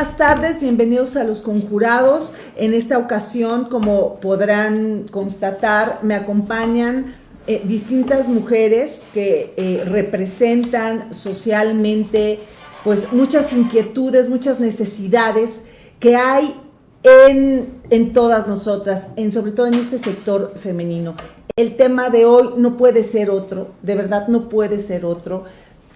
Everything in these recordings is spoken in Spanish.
Buenas tardes, bienvenidos a los conjurados. En esta ocasión, como podrán constatar, me acompañan eh, distintas mujeres que eh, representan socialmente pues muchas inquietudes, muchas necesidades que hay en, en todas nosotras, en, sobre todo en este sector femenino. El tema de hoy no puede ser otro, de verdad no puede ser otro.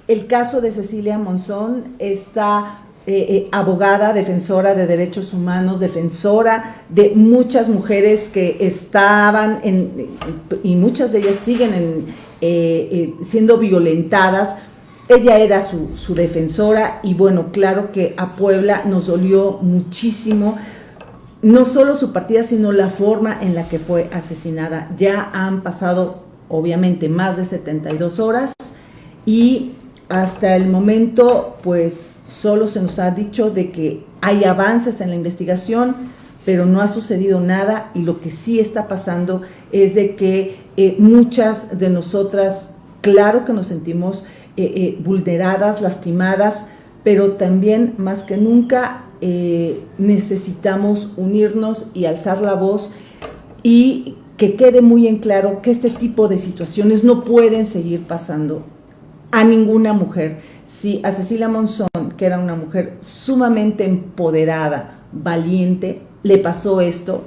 El caso de Cecilia Monzón está eh, eh, abogada, defensora de derechos humanos, defensora de muchas mujeres que estaban en, y muchas de ellas siguen eh, siendo violentadas. Ella era su, defensora y bueno, claro que a Puebla nos dolió muchísimo no solo su partida, sino la forma en la que fue asesinada. Ya han pasado, obviamente, más de 72 horas y hasta el momento, pues solo se nos ha dicho de que hay avances en la investigación, pero no ha sucedido nada y lo que sí está pasando es de que eh, muchas de nosotras, claro que nos sentimos eh, eh, vulneradas, lastimadas, pero también más que nunca necesitamos unirnos y alzar la voz y que quede muy en claro que este tipo de situaciones no pueden seguir pasando a ninguna mujer. Si a Cecilia Monzón, que era una mujer sumamente empoderada, valiente, le pasó esto,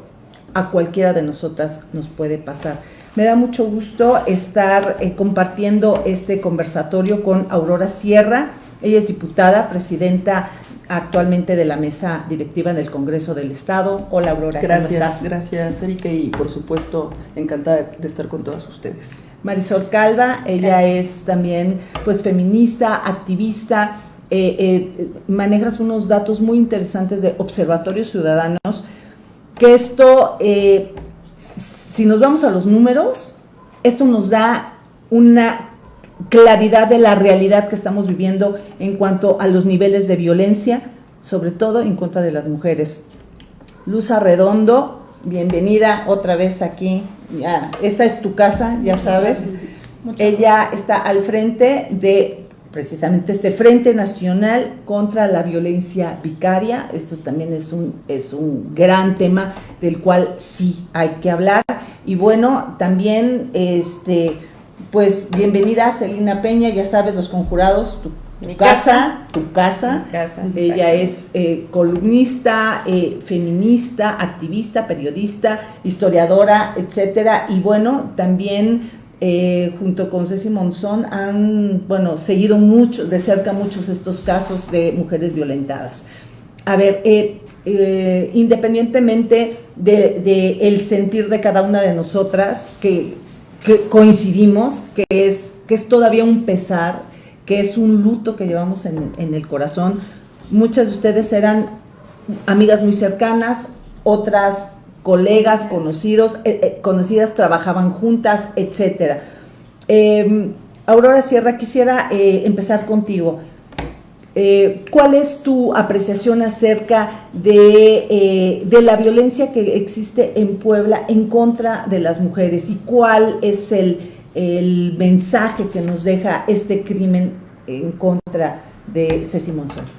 a cualquiera de nosotras nos puede pasar. Me da mucho gusto estar eh, compartiendo este conversatorio con Aurora Sierra. Ella es diputada, presidenta actualmente de la mesa directiva del Congreso del Estado. Hola Aurora, gracias, Gracias Erika y por supuesto encantada de estar con todas ustedes. Marisol Calva, ella es también pues feminista, activista, eh, eh, manejas unos datos muy interesantes de observatorios ciudadanos, que esto, eh, si nos vamos a los números, esto nos da una claridad de la realidad que estamos viviendo en cuanto a los niveles de violencia, sobre todo en contra de las mujeres. Luz Arredondo, bienvenida otra vez aquí ya, esta es tu casa, ya sabes. Ella está al frente de precisamente este Frente Nacional contra la Violencia Vicaria. Esto también es un, es un gran tema del cual sí hay que hablar. Y bueno, también, este, pues bienvenida Celina Peña, ya sabes, los conjurados, tu tu casa, tu casa. Ella es eh, columnista, eh, feminista, activista, periodista, historiadora, etcétera. Y bueno, también eh, junto con Ceci Monzón han, bueno, seguido mucho, de cerca muchos estos casos de mujeres violentadas. A ver, independientemente del de, el sentir de cada una de nosotras, que, que coincidimos, que es, que es todavía un pesar, que es un luto que llevamos en, el corazón. Muchas de ustedes eran amigas muy cercanas, otras colegas, conocidos, eh, eh, conocidas trabajaban juntas, etc. Em, Aurora Sierra, quisiera eh, empezar contigo. ¿Cuál es tu apreciación acerca de, de, la violencia que existe en Puebla en contra de las mujeres y cuál es el, el mensaje que nos deja este crimen en contra de Ceci Monzón.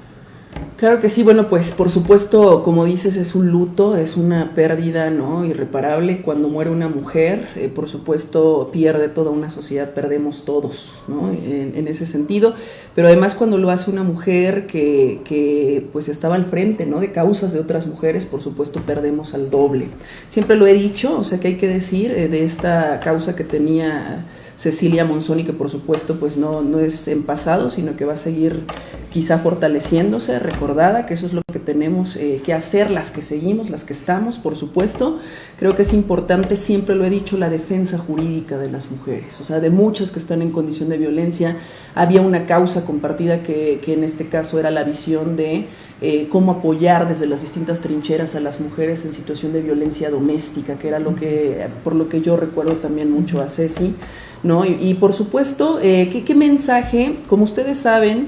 Claro que sí, bueno, pues por supuesto, como dices, es un luto, es una pérdida ¿no? irreparable. Cuando muere una mujer, eh, por supuesto, pierde toda una sociedad, perdemos todos ¿no? en, ese sentido. Pero además cuando lo hace una mujer que, que, pues estaba al frente ¿no? de causas de otras mujeres, por supuesto, perdemos al doble. Siempre lo he dicho, o sea que hay que decir eh, de esta causa que tenía Cecilia Monzoni, que por supuesto pues no, no es en pasado, sino que va a seguir quizá fortaleciéndose, recordada, que eso es lo que tenemos eh, que hacer, las que seguimos, las que estamos, por supuesto. Creo que es importante, siempre lo he dicho, la defensa jurídica de las mujeres, o sea, de muchas que están en condición de violencia. Había una causa compartida que, que en este caso era la visión de eh, cómo apoyar desde las distintas trincheras a las mujeres en situación de violencia doméstica, que era lo que, por lo que yo recuerdo también mucho a Ceci. ¿No? Y, por supuesto, eh, ¿qué, mensaje? Como ustedes saben,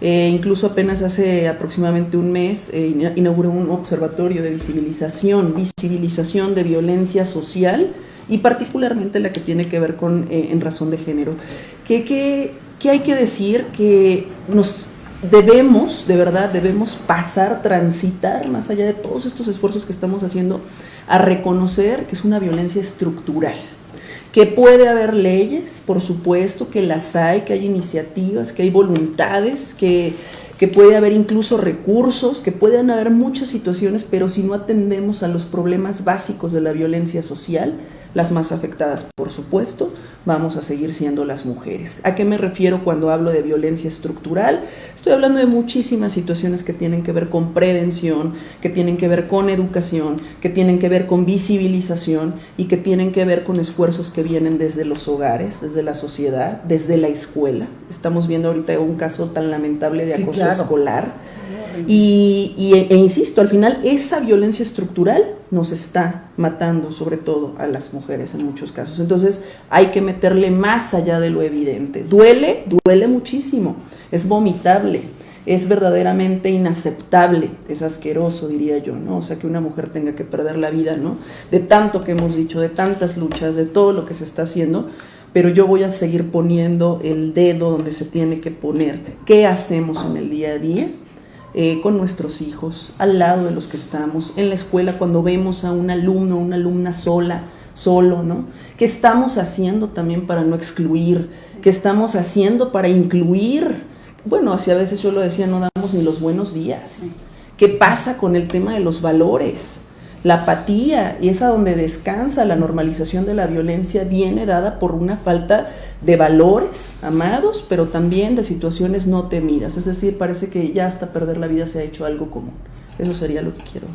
eh, incluso apenas hace aproximadamente un mes eh, inauguró un observatorio de visibilización, visibilización de violencia social y particularmente la que tiene que ver con en razón de género. ¿Qué, qué, qué hay que decir? Que nos debemos, de verdad, debemos pasar, transitar, más allá de todos estos esfuerzos que estamos haciendo, a reconocer que es una violencia estructural, que puede haber leyes, por supuesto, que las hay, que hay iniciativas, que hay voluntades, que, que puede haber incluso recursos, que pueden haber muchas situaciones, pero si no atendemos a los problemas básicos de la violencia social, las más afectadas, por supuesto, vamos a seguir siendo las mujeres. ¿A qué me refiero cuando hablo de violencia estructural? Estoy hablando de muchísimas situaciones que tienen que ver con prevención, que tienen que ver con educación, que tienen que ver con visibilización y que tienen que ver con esfuerzos que vienen desde los hogares, desde la sociedad, desde la escuela. Estamos viendo ahorita un caso tan lamentable de acoso escolar. Y, e, insisto, al final esa violencia estructural nos está matando, sobre todo a las mujeres en muchos casos. Entonces hay que meterle más allá de lo evidente. Duele, duele muchísimo, es vomitable, es verdaderamente inaceptable, es asqueroso, diría yo, ¿no? O sea, que una mujer tenga que perder la vida, ¿no? De tanto que hemos dicho, de tantas luchas, de todo lo que se está haciendo, pero yo voy a seguir poniendo el dedo donde se tiene que poner. ¿Qué hacemos en el día a día? Eh, con nuestros hijos, al lado de los que estamos, en la escuela, cuando vemos a un alumno o una alumna sola, solo, ¿no? ¿Qué estamos haciendo también para no excluir? ¿Qué estamos haciendo para incluir? Bueno, así a veces yo lo decía, no damos ni los buenos días. ¿Qué pasa con el tema de los valores? La apatía, y es a donde descansa la normalización de la violencia, viene dada por una falta de valores amados, pero también de situaciones no temidas. Es decir, parece que ya hasta perder la vida se ha hecho algo común. Eso sería lo que quiero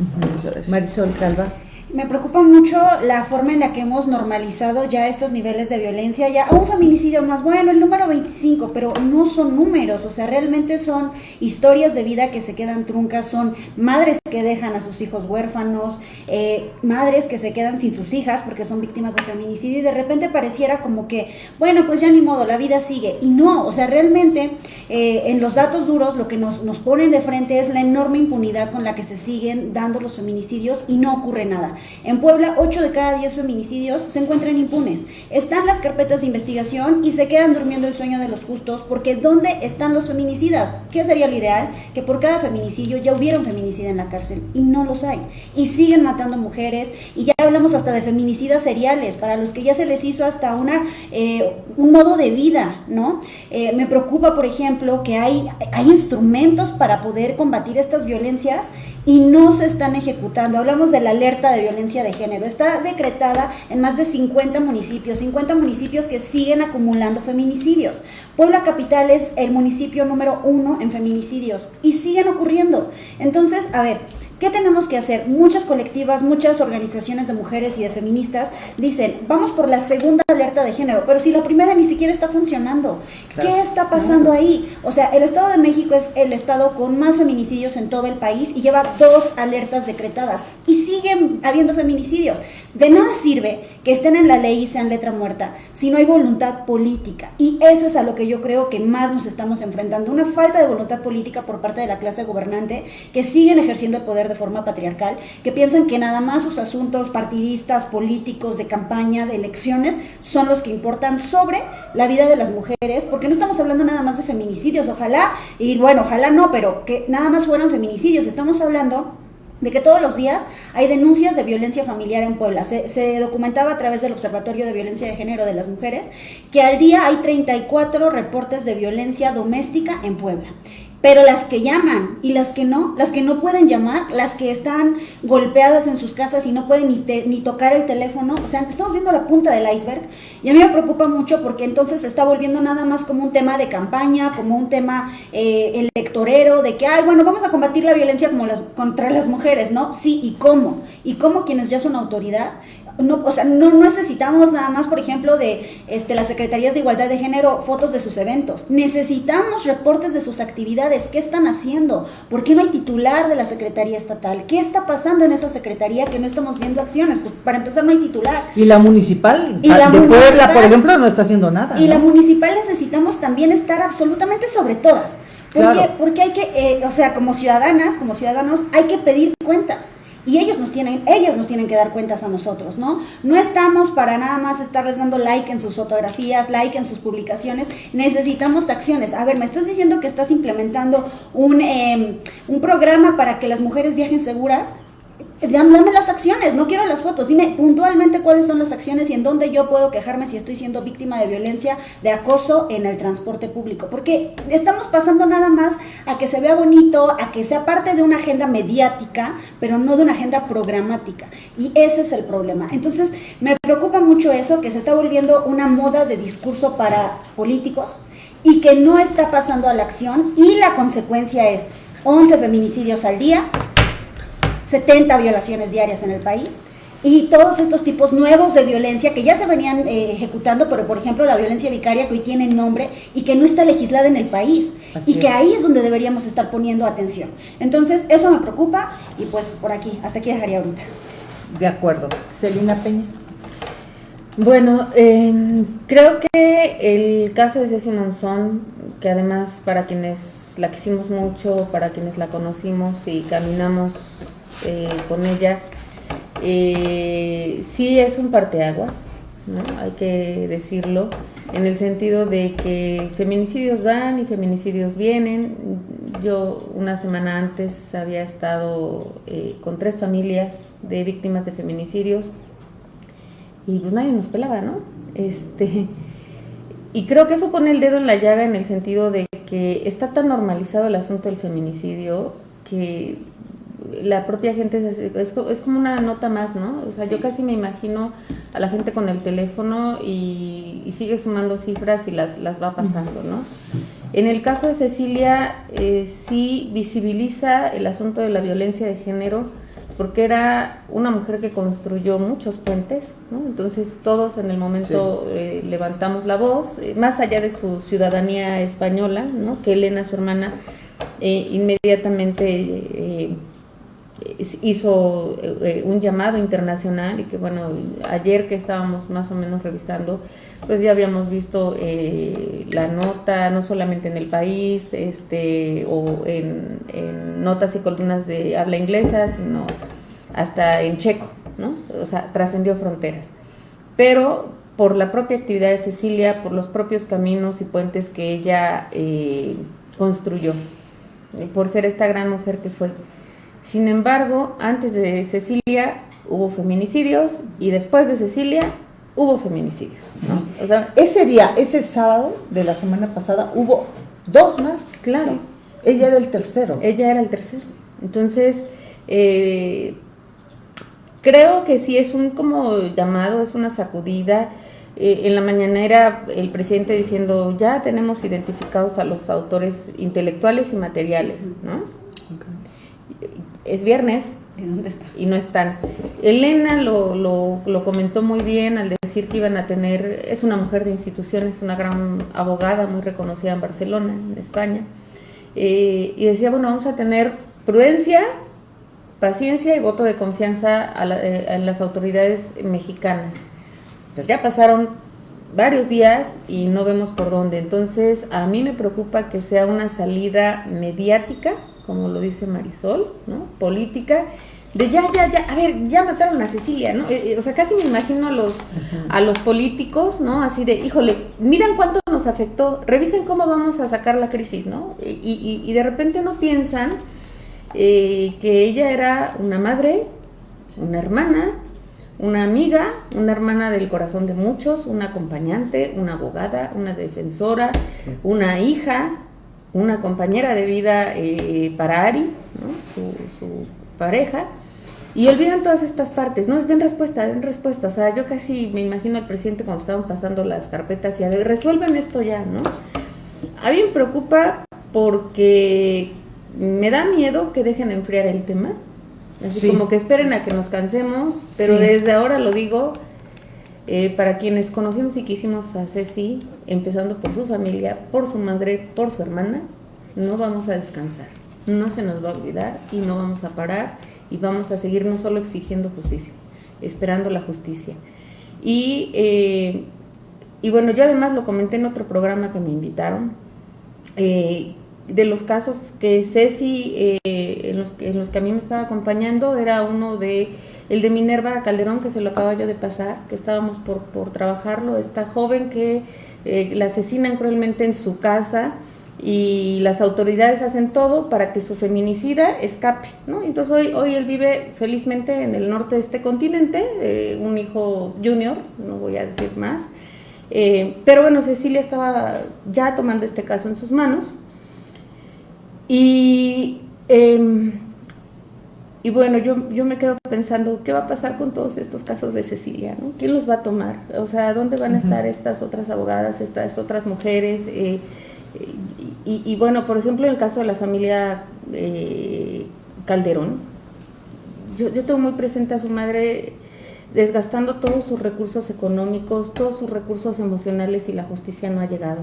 Marisol Calva. Me preocupa mucho la forma en la que hemos normalizado ya estos niveles de violencia, ya un feminicidio más, bueno, el número 25, pero no son números, o sea, realmente son historias de vida que se quedan truncas, son madres que dejan a sus hijos huérfanos, eh, madres que se quedan sin sus hijas porque son víctimas de feminicidio y de repente pareciera como que, bueno, pues ya ni modo, la vida sigue. Y no, o sea, realmente eh, en los datos duros lo que nos, nos ponen de frente es la enorme impunidad con la que se siguen dando los feminicidios y no ocurre nada. En Puebla, 8 de cada 10 feminicidios se encuentran impunes. Están las carpetas de investigación y se quedan durmiendo el sueño de los justos porque ¿dónde están los feminicidas? ¿Qué sería lo ideal? Que por cada feminicidio ya hubiera un feminicida en la cárcel y no los hay. Y siguen matando mujeres y ya hablamos hasta de feminicidas seriales para los que ya se les hizo hasta una, eh, un modo de vida, ¿no? Eh, me preocupa, por ejemplo, que hay, hay instrumentos para poder combatir estas violencias y no se están ejecutando. Hablamos de la alerta de violencia de género. Está decretada en más de 50 municipios, 50 municipios que siguen acumulando feminicidios. Puebla Capital es el municipio número uno en feminicidios y siguen ocurriendo. Entonces, a ver, ¿Qué tenemos que hacer? Muchas colectivas, muchas organizaciones de mujeres y de feministas dicen, vamos por la segunda alerta de género, pero si la primera ni siquiera está funcionando, ¿qué está pasando ahí? O sea, el Estado de México es el estado con más feminicidios en todo el país y lleva dos alertas decretadas y siguen habiendo feminicidios. De nada sirve que estén en la ley y sean letra muerta si no hay voluntad política. Y eso es a lo que yo creo que más nos estamos enfrentando. Una falta de voluntad política por parte de la clase gobernante que siguen ejerciendo el poder de forma patriarcal, que piensan que nada más sus asuntos partidistas, políticos, de campaña, de elecciones, son los que importan sobre la vida de las mujeres, porque no estamos hablando nada más de feminicidios, ojalá, y bueno, ojalá no, pero que nada más fueran feminicidios, estamos hablando de que todos los días hay denuncias de violencia familiar en Puebla. Se, documentaba a través del Observatorio de Violencia de Género de las Mujeres que al día hay 34 reportes de violencia doméstica en Puebla. Pero las que llaman y las que no, las que no pueden llamar, las que están golpeadas en sus casas y no pueden ni, ni tocar el teléfono, o sea, estamos viendo la punta del iceberg y a mí me preocupa mucho porque entonces se está volviendo nada más como un tema de campaña, como un tema eh, electorero, de que, ay, bueno, vamos a combatir la violencia como las, contra las mujeres, ¿no? Sí, ¿y cómo? ¿Y cómo quienes ya son autoridad no, o sea, no necesitamos nada más, por ejemplo, de este, las secretarías de igualdad de género, fotos de sus eventos. Necesitamos reportes de sus actividades. ¿Qué están haciendo? ¿Por qué no hay titular de la Secretaría Estatal? ¿Qué está pasando en esa secretaría que no estamos viendo acciones? Pues para empezar no hay titular. Y la municipal y la de Puebla, por ejemplo, no está haciendo nada. Y la municipal necesitamos también estar absolutamente sobre todas. Porque, porque hay que, eh, o sea, como ciudadanas, como ciudadanos, hay que pedir cuentas y ellos nos tienen, ellas nos tienen que dar cuentas a nosotros, ¿no? No estamos para nada más estarles dando like en sus fotografías, like en sus publicaciones, necesitamos acciones. A ver, me estás diciendo que estás implementando un, em, un programa para que las mujeres viajen seguras, Dame las acciones, no quiero las fotos. Dime puntualmente cuáles son las acciones y en dónde yo puedo quejarme si estoy siendo víctima de violencia, de acoso en el transporte público. Porque estamos pasando nada más a que se vea bonito, a que sea parte de una agenda mediática, pero no de una agenda programática. Y ese es el problema. Entonces, me preocupa mucho eso, que se está volviendo una moda de discurso para políticos y que no está pasando a la acción. Y la consecuencia es 11 feminicidios al día 70 violaciones diarias en el país y todos estos tipos nuevos de violencia que ya se venían eh, ejecutando, pero por ejemplo la violencia vicaria que hoy tiene nombre y que no está legislada en el país y que ahí es donde deberíamos estar poniendo atención. Entonces, eso me preocupa y pues por aquí, hasta aquí dejaría ahorita. De acuerdo. Celina Peña. Bueno, em, creo que el caso de Ceci Monzón, que además para quienes la quisimos mucho, para quienes la conocimos y caminamos eh, con ella, eh, sí es un parteaguas, hay que decirlo, en el sentido de que feminicidios van y feminicidios vienen. Yo una semana antes había estado eh, con tres familias de víctimas de feminicidios y pues nadie nos pelaba, ¿no? Este, y creo que eso pone el dedo en la llaga en el sentido de que está tan normalizado el asunto del feminicidio que la propia gente es, es, como una nota más, ¿no? O sea, yo casi me imagino a la gente con el teléfono y, sigue sumando cifras y las, las va pasando, ¿no? En el caso de Cecilia, eh, sí visibiliza el asunto de la violencia de género porque era una mujer que construyó muchos puentes, ¿no? Entonces todos en el momento eh, levantamos la voz, eh, más allá de su ciudadanía española, ¿no? Que Elena, su hermana, inmediatamente hizo eh, un llamado internacional y que bueno, ayer que estábamos más o menos revisando, pues ya habíamos visto eh, la nota no solamente en el país este, o en, notas y columnas de habla inglesa, sino hasta en checo, ¿no? O sea, trascendió fronteras. Pero por la propia actividad de Cecilia, por los propios caminos y puentes que ella eh, construyó, por ser esta gran mujer que fue. Sin embargo, antes de Cecilia hubo feminicidios y después de Cecilia hubo feminicidios. ese día, ese sábado de la semana pasada, hubo dos más. Claro. Ella era el tercero. Ella era el tercero. Entonces, eh, creo que sí es un como llamado, es una sacudida. Eh, en la mañanera el presidente diciendo ya tenemos identificados a los autores intelectuales y materiales, ¿no? Es viernes. ¿Y dónde está? Y no están. Elena lo, lo, comentó muy bien al decir que iban a tener, es una mujer de instituciones, una gran abogada muy reconocida en Barcelona, en España, eh, y decía, bueno, vamos a tener prudencia, paciencia y voto de confianza a, eh, a las autoridades mexicanas. Pero ya pasaron varios días y no vemos por dónde. Entonces, a mí me preocupa que sea una salida mediática como lo dice Marisol, ¿no? Política, de ya, ya, ya, a ver, ya mataron a Cecilia, ¿no? Eh, eh, o sea, casi me imagino a los, a los políticos, ¿no? Así de, híjole, miran cuánto nos afectó, revisen cómo vamos a sacar la crisis, ¿no? Y, y, de repente no piensan eh, que ella era una madre, una hermana, una amiga, una hermana del corazón de muchos, una acompañante, una abogada, una defensora, una hija, una compañera de vida eh, para Ari, su, pareja, y olvidan todas estas partes, ¿no? Den respuesta, den respuesta. O sea, yo casi me imagino al presidente cuando estaban pasando las carpetas y a ver, resuelven esto ya, ¿no? A mí me preocupa porque me da miedo que dejen enfriar el tema. Así como que esperen a que nos cansemos, pero desde ahora lo digo, eh, para quienes conocimos y quisimos a Ceci, empezando por su familia, por su madre, por su hermana, no vamos a descansar, no se nos va a olvidar y no vamos a parar y vamos a seguir no solo exigiendo justicia, esperando la justicia. Y, eh, y bueno, yo además lo comenté en otro programa que me invitaron. Eh, de los casos que Ceci, en, los, en, los, que a mí me estaba acompañando, era uno de, el de Minerva Calderón, que se lo acaba yo de pasar, que estábamos por, por trabajarlo, esta joven que eh, la asesinan cruelmente en su casa y las autoridades hacen todo para que su feminicida escape, ¿no? Entonces hoy, hoy él vive felizmente en el norte de este continente, eh, un hijo junior, no voy a decir más, eh, pero bueno, Cecilia estaba ya tomando este caso en sus manos y, eh, y bueno, yo, yo me quedo pensando, ¿qué va a pasar con todos estos casos de Cecilia? ¿no? ¿Quién los va a tomar? O sea, ¿dónde van a estar estas otras abogadas, estas otras mujeres? Eh, y, bueno, por ejemplo, en el caso de la familia eh, Calderón, yo, yo tengo muy presente a su madre desgastando todos sus recursos económicos, todos sus recursos emocionales y la justicia no ha llegado.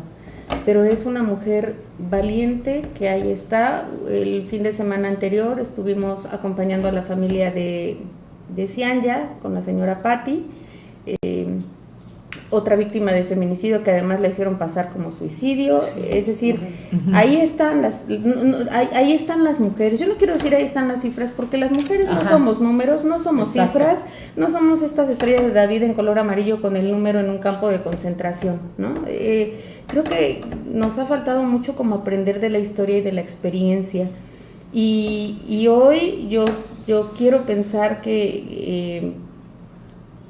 Pero es una mujer valiente que ahí está. El fin de semana anterior estuvimos acompañando a la familia de, de Cianya con la señora Patti. Eh, otra víctima de feminicidio que además le hicieron pasar como suicidio, es decir, ahí están las ahí, están las mujeres. Yo no quiero decir ahí están las cifras porque las mujeres no somos números, no somos cifras, no somos estas estrellas de David en color amarillo con el número en un campo de concentración, ¿no? Eh, creo que nos ha faltado mucho como aprender de la historia y de la experiencia. Y, y hoy yo, yo quiero pensar que eh,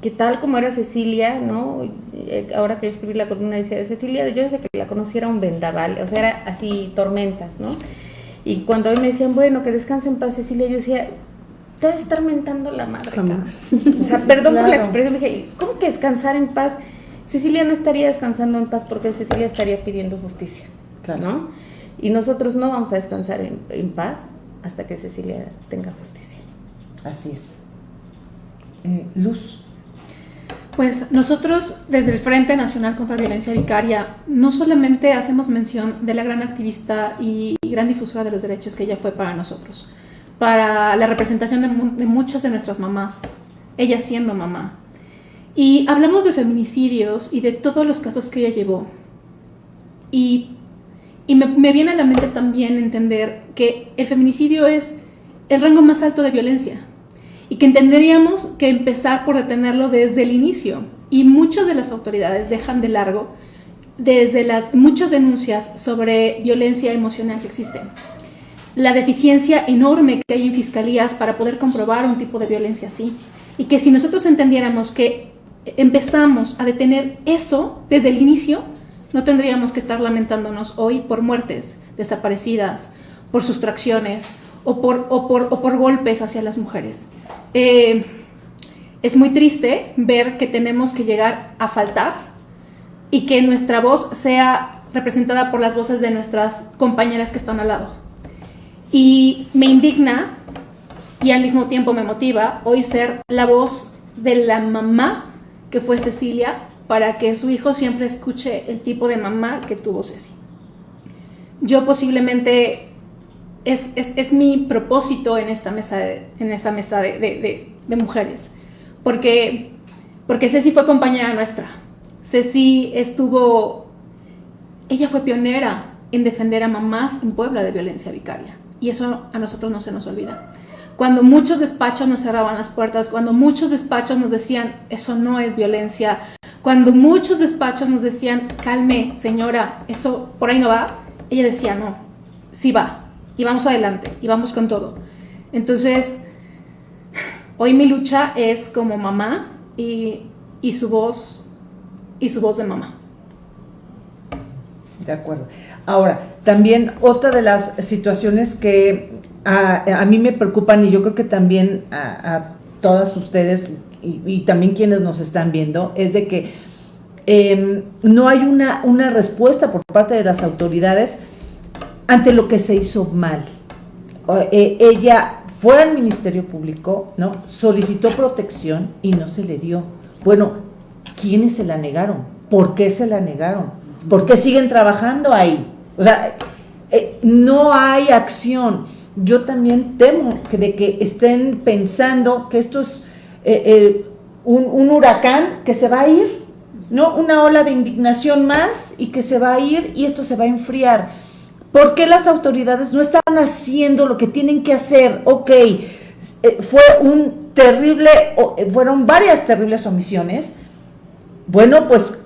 que tal como era Cecilia, ¿no? Eh, ahora que yo escribí la columna decía de Cecilia, yo desde que la conociera un vendaval, o sea, era así tormentas, ¿no? Y cuando hoy me decían, bueno, que descanse en paz Cecilia, yo decía, te vas a estar mentando la madre. Jamás. O sea, perdón por la expresión, dije, ¿cómo que descansar en paz? Cecilia no estaría descansando en paz porque Cecilia estaría pidiendo justicia, claro. ¿no? Y nosotros no vamos a descansar en, en paz hasta que Cecilia tenga justicia. Así es. Eh, Luz. Pues nosotros desde el Frente Nacional contra la Violencia Vicaria no solamente hacemos mención de la gran activista y gran difusora de los derechos que ella fue para nosotros, para la representación de, muchas de nuestras mamás, ella siendo mamá. Y hablamos de feminicidios y de todos los casos que ella llevó. Y, me viene a la mente también entender que el feminicidio es el rango más alto de violencia y que entenderíamos que empezar por detenerlo desde el inicio. Y muchas de las autoridades dejan de largo desde las muchas denuncias sobre violencia emocional que existen. La deficiencia enorme que hay en fiscalías para poder comprobar un tipo de violencia así. Y que si nosotros entendiéramos que empezamos a detener eso desde el inicio, no tendríamos que estar lamentándonos hoy por muertes, desaparecidas, por sustracciones o por, o por, o por golpes hacia las mujeres. Eh, es muy triste ver que tenemos que llegar a faltar y que nuestra voz sea representada por las voces de nuestras compañeras que están al lado. Y me indigna y al mismo tiempo me motiva hoy ser la voz de la mamá que fue Cecilia para que su hijo siempre escuche el tipo de mamá que tuvo Ceci. Yo posiblemente es, es, es, mi propósito en esta mesa de, en esta mesa de, de, mujeres, porque, porque Ceci fue compañera nuestra. Ceci estuvo, ella fue pionera en defender a mamás en Puebla de violencia vicaria, y eso a nosotros no se nos olvida. Cuando muchos despachos nos cerraban las puertas, cuando muchos despachos nos decían, eso no es violencia, cuando muchos despachos nos decían, calme, señora, eso por ahí no va, ella decía, no, sí va, y vamos adelante y vamos con todo. Entonces, hoy mi lucha es como mamá y, y su voz y su voz de mamá. De acuerdo. Ahora, también otra de las situaciones que a, a mí me preocupan y yo creo que también a, todas ustedes y, también quienes nos están viendo es de que em, no hay una, una respuesta por parte de las autoridades ante lo que se hizo mal. Eh, ella fue al Ministerio Público, ¿no? Solicitó protección y no se le dio. Bueno, ¿quiénes se la negaron? ¿Por qué se la negaron? ¿Por qué siguen trabajando ahí? O sea, eh, no hay acción. Yo también temo que de que estén pensando que esto es eh, un, un huracán que se va a ir, ¿no? Una ola de indignación más y que se va a ir y esto se va a enfriar ¿Por qué las autoridades no están haciendo lo que tienen que hacer? Ok, eh, fue un terrible, eh, fueron varias terribles omisiones. Bueno, pues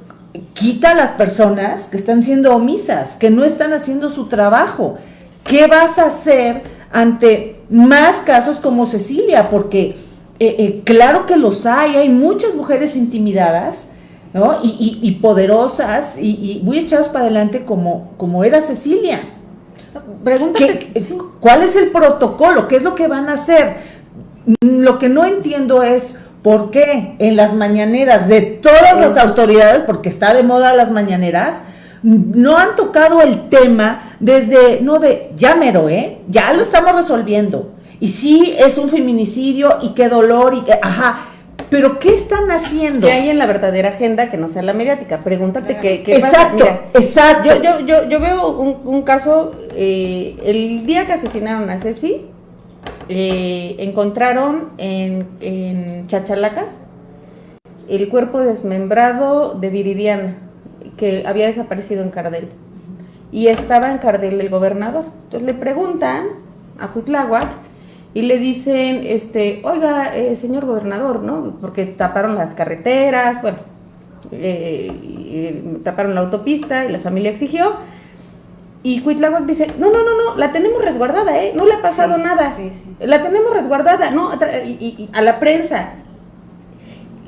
quita a las personas que están siendo omisas, que no están haciendo su trabajo. ¿Qué vas a hacer ante más casos como Cecilia? Porque eh, claro que los hay, hay muchas mujeres intimidadas ¿no? Y, poderosas y, muy echadas para adelante como, como era Cecilia. Pregúntate, ¿cuál es el protocolo? ¿Qué es lo que van a hacer? Lo que no entiendo es por qué en las mañaneras de todas las autoridades, porque está de moda las mañaneras, no han tocado el tema desde, no de, ya mero, ¿eh? Ya lo estamos resolviendo. Y sí, es un feminicidio y qué dolor y que, ajá, pero ¿qué están haciendo? ¿Qué hay en la verdadera agenda que no sea la mediática? Pregúntate qué, qué exacto, pasa. exacto. Yo, yo, yo, yo veo un, caso, eh, el día que asesinaron a Ceci, eh, encontraron en, en Chachalacas el cuerpo desmembrado de Viridiana, que había desaparecido en Cardel. Y estaba en Cardel el gobernador. Entonces le preguntan a Cuitláhuac y le dicen, este, oiga, eh, señor gobernador, ¿no? Porque taparon las carreteras, bueno, eh, taparon la autopista y la familia exigió. Y Cuitláhuac dice, no, no, no, no, la tenemos resguardada, ¿eh? No le ha pasado nada. La tenemos resguardada, ¿no? Y, a la prensa.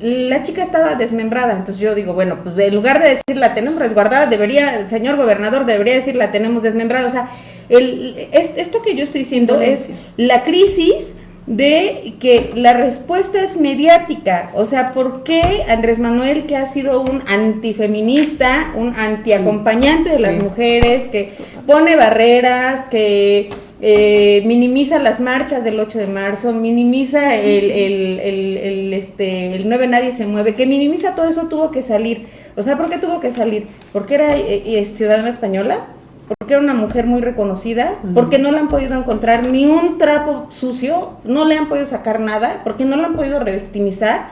La chica estaba desmembrada, entonces yo digo, bueno, pues en lugar de decir la tenemos resguardada, debería, el señor gobernador debería decir la tenemos desmembrada. O sea, el, esto que yo estoy diciendo es la crisis de que la respuesta es mediática. O sea, ¿por qué Andrés Manuel, que ha sido un antifeminista, un antiacompañante de las mujeres, que pone barreras, que eh, minimiza las marchas del 8 de marzo, minimiza el, el, el, este, el 9 Nadie se mueve, que minimiza todo eso, tuvo que salir. O sea, ¿por qué tuvo que salir? ¿Porque era eh, eh, ciudadana española? Porque era una mujer muy reconocida, porque no le han podido encontrar ni un trapo sucio, no le han podido sacar nada, porque no la han podido revictimizar.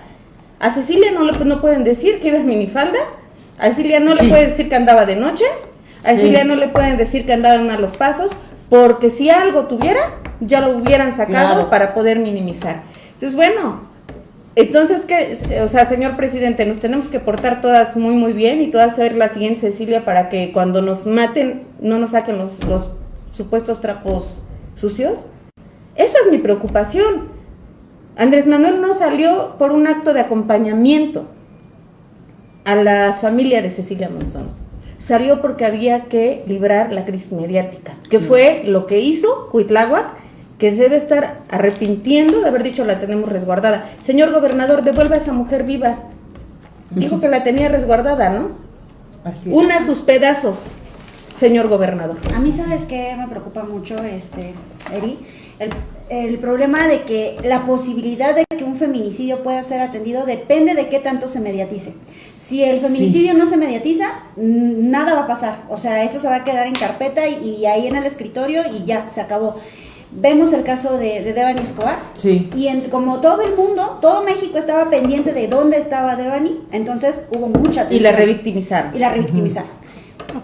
A Cecilia no le no pueden decir que iba en minifalda, a Cecilia no le pueden decir que andaba de noche, a Cecilia no le pueden decir que andaba en malos pasos, porque si algo tuviera, ya lo hubieran sacado para poder minimizar. Entonces, bueno, entonces, ¿qué? O sea, señor presidente, nos tenemos que portar todas muy, muy bien y todas ser la siguiente Cecilia para que cuando nos maten no nos saquen los, los supuestos trapos sucios. Esa es mi preocupación. Andrés Manuel no salió por un acto de acompañamiento a la familia de Cecilia Monzón. Salió porque había que librar la crisis mediática, que fue lo que hizo Cuitláhuac que se debe estar arrepintiendo de haber dicho la tenemos resguardada. Señor gobernador, devuelva a esa mujer viva. Dijo que la tenía resguardada, ¿no? Así es. Una sus pedazos, señor gobernador. A mí, ¿sabes qué me preocupa mucho, este, Eri? El, problema de que la posibilidad de que un feminicidio pueda ser atendido depende de qué tanto se mediatice. Si el feminicidio no se mediatiza, nada va a pasar. O sea, eso se va a quedar en carpeta y, y ahí en el escritorio y ya, se acabó vemos el caso de, de Devani Escobar. Sí. Y como todo el mundo, todo México estaba pendiente de dónde estaba Devani, entonces hubo mucha atención. Y la revictimizaron. Y la revictimizaron.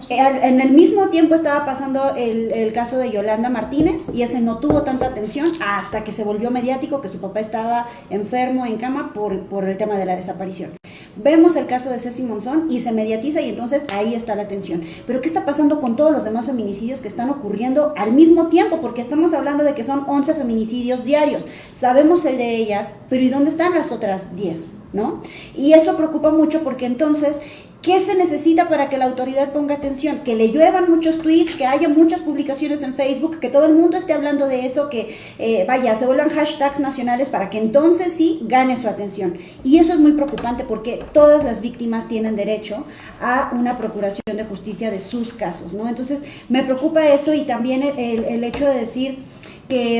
Eh, en el mismo tiempo estaba pasando el, caso de Yolanda Martínez y ese no tuvo tanta atención hasta que se volvió mediático que su papá estaba enfermo en cama por, por el tema de la desaparición. Vemos el caso de Ceci Monzón y se mediatiza y entonces ahí está la atención. Pero ¿qué está pasando con todos los demás feminicidios que están ocurriendo al mismo tiempo? Porque estamos hablando de que son 11 feminicidios diarios. Sabemos el de ellas, pero ¿y dónde están las otras 10? ¿No? Y eso preocupa mucho porque entonces ¿Qué se necesita para que la autoridad ponga atención? Que le lluevan muchos tweets, que haya muchas publicaciones en Facebook, que todo el mundo esté hablando de eso, que eh, vaya, se vuelvan hashtags nacionales para que entonces sí gane su atención. Y eso es muy preocupante porque todas las víctimas tienen derecho a una procuración de justicia de sus casos, ¿no? Entonces me preocupa eso y también el, hecho de decir que,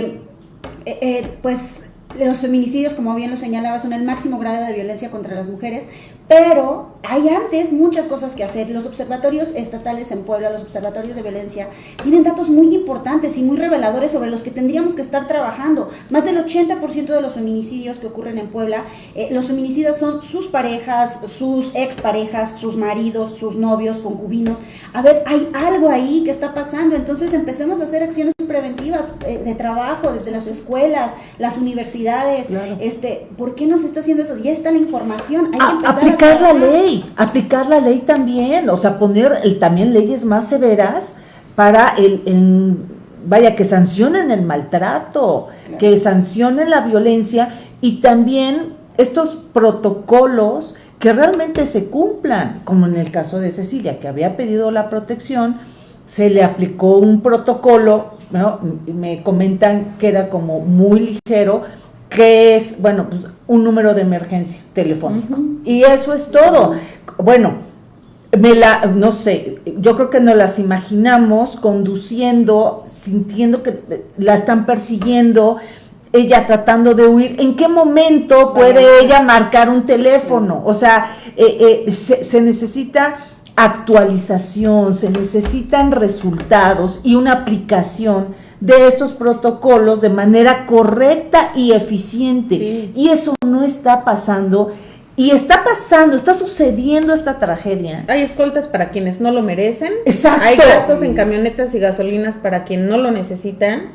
eh, eh, pues, los feminicidios, como bien lo señalaba, son el máximo grado de violencia contra las mujeres, pero hay antes muchas cosas que hacer. Los observatorios estatales en Puebla, los observatorios de violencia, tienen datos muy importantes y muy reveladores sobre los que tendríamos que estar trabajando. Más del 80% de los feminicidios que ocurren en Puebla, eh, los feminicidas son sus parejas, sus exparejas, sus maridos, sus novios, concubinos. A ver, hay algo ahí que está pasando, entonces empecemos a hacer acciones preventivas eh, de trabajo desde las escuelas, las universidades. Este, ¿Por qué no se está haciendo eso? Ya está la información, hay que empezar aplicar la ley aplicar la ley también, o sea, poner el, también leyes más severas para el, vaya, que sancionen el maltrato, que sancionen la violencia y también estos protocolos que realmente se cumplan, como en el caso de Cecilia, que había pedido la protección, se le aplicó un protocolo, me comentan que era como muy ligero, que es, bueno, pues un número de emergencia telefónico. Y eso es todo. Bueno, me la, no sé, yo creo que nos las imaginamos conduciendo, sintiendo que la están persiguiendo, ella tratando de huir. ¿En qué momento puede ella marcar un teléfono? O sea, eh, eh, se necesita actualización, se necesitan resultados y una aplicación de estos protocolos de manera correcta y eficiente. Y eso no está pasando. Y está pasando, está sucediendo esta tragedia. Hay escoltas para quienes no lo merecen. Exacto. Hay gastos en camionetas y gasolinas para quien no lo necesitan.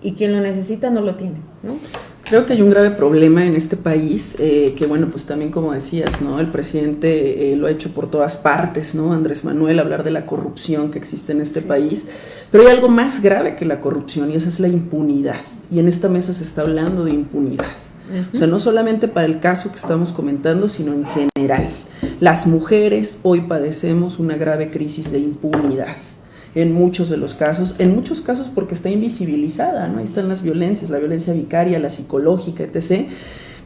Y quien lo necesita no lo tiene, ¿no? Creo que hay un grave problema en este país, eh, que bueno, pues también como decías, ¿no? El presidente eh, lo ha hecho por todas partes, ¿no? Andrés Manuel, hablar de la corrupción que existe en este país, pero hay algo más grave que la corrupción y esa es la impunidad. Y en esta mesa se está hablando de impunidad. O sea, no solamente para el caso que estamos comentando, sino en general. Las mujeres hoy padecemos una grave crisis de impunidad en muchos de los casos, en muchos casos porque está invisibilizada, ¿no? Ahí están las violencias, la violencia vicaria, la psicológica, etc.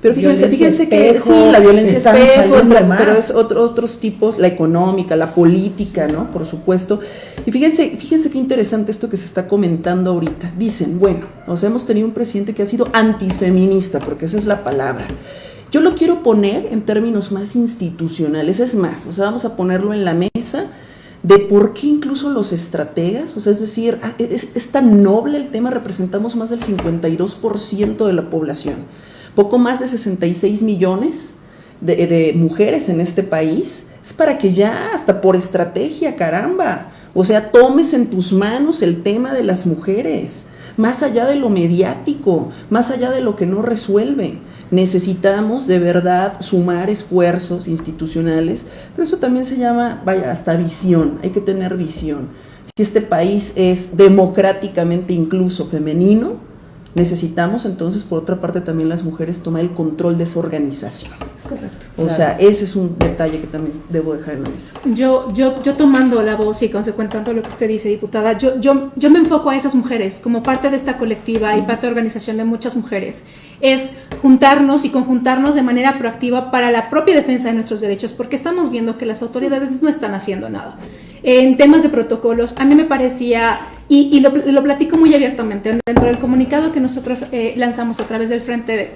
Pero fíjense, fíjense que sí, la violencia espejo, pero es otro, otros tipos, la económica, la política, ¿no? Por supuesto. Y fíjense, fíjense qué interesante esto que se está comentando ahorita. Dicen, bueno, o sea, hemos tenido un presidente que ha sido antifeminista, porque esa es la palabra. Yo lo quiero poner en términos más institucionales, es más, o sea, vamos a ponerlo en la mesa de por qué incluso los estrategas, o sea, es decir, ah, es, tan noble el tema, representamos más del 52% de la población, poco más de 66 millones de, mujeres en este país, es para que ya, hasta por estrategia, caramba, o sea, tomes en tus manos el tema de las mujeres, más allá de lo mediático, más allá de lo que no resuelve. Necesitamos de verdad sumar esfuerzos institucionales, pero eso también se llama, vaya, hasta visión, hay que tener visión. Si este país es democráticamente incluso femenino, necesitamos entonces, por otra parte, también las mujeres tomar el control de esa organización. Es correcto. O sea, ese es un detalle que también debo dejar en la mesa. Yo, yo, yo tomando la voz y consecuentando lo que usted dice, diputada, yo, yo, yo me enfoco a esas mujeres como parte de esta colectiva y parte de organización de muchas mujeres. Es juntarnos y conjuntarnos de manera proactiva para la propia defensa de nuestros derechos, porque estamos viendo que las autoridades no están haciendo nada. En temas de protocolos, a mí me parecía y, lo, platico muy abiertamente. Dentro del comunicado que nosotros eh, lanzamos a través del Frente de,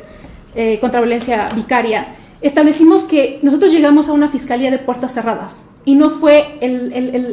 eh, contra Violencia Vicaria, establecimos que nosotros llegamos a una fiscalía de puertas cerradas. Y no fue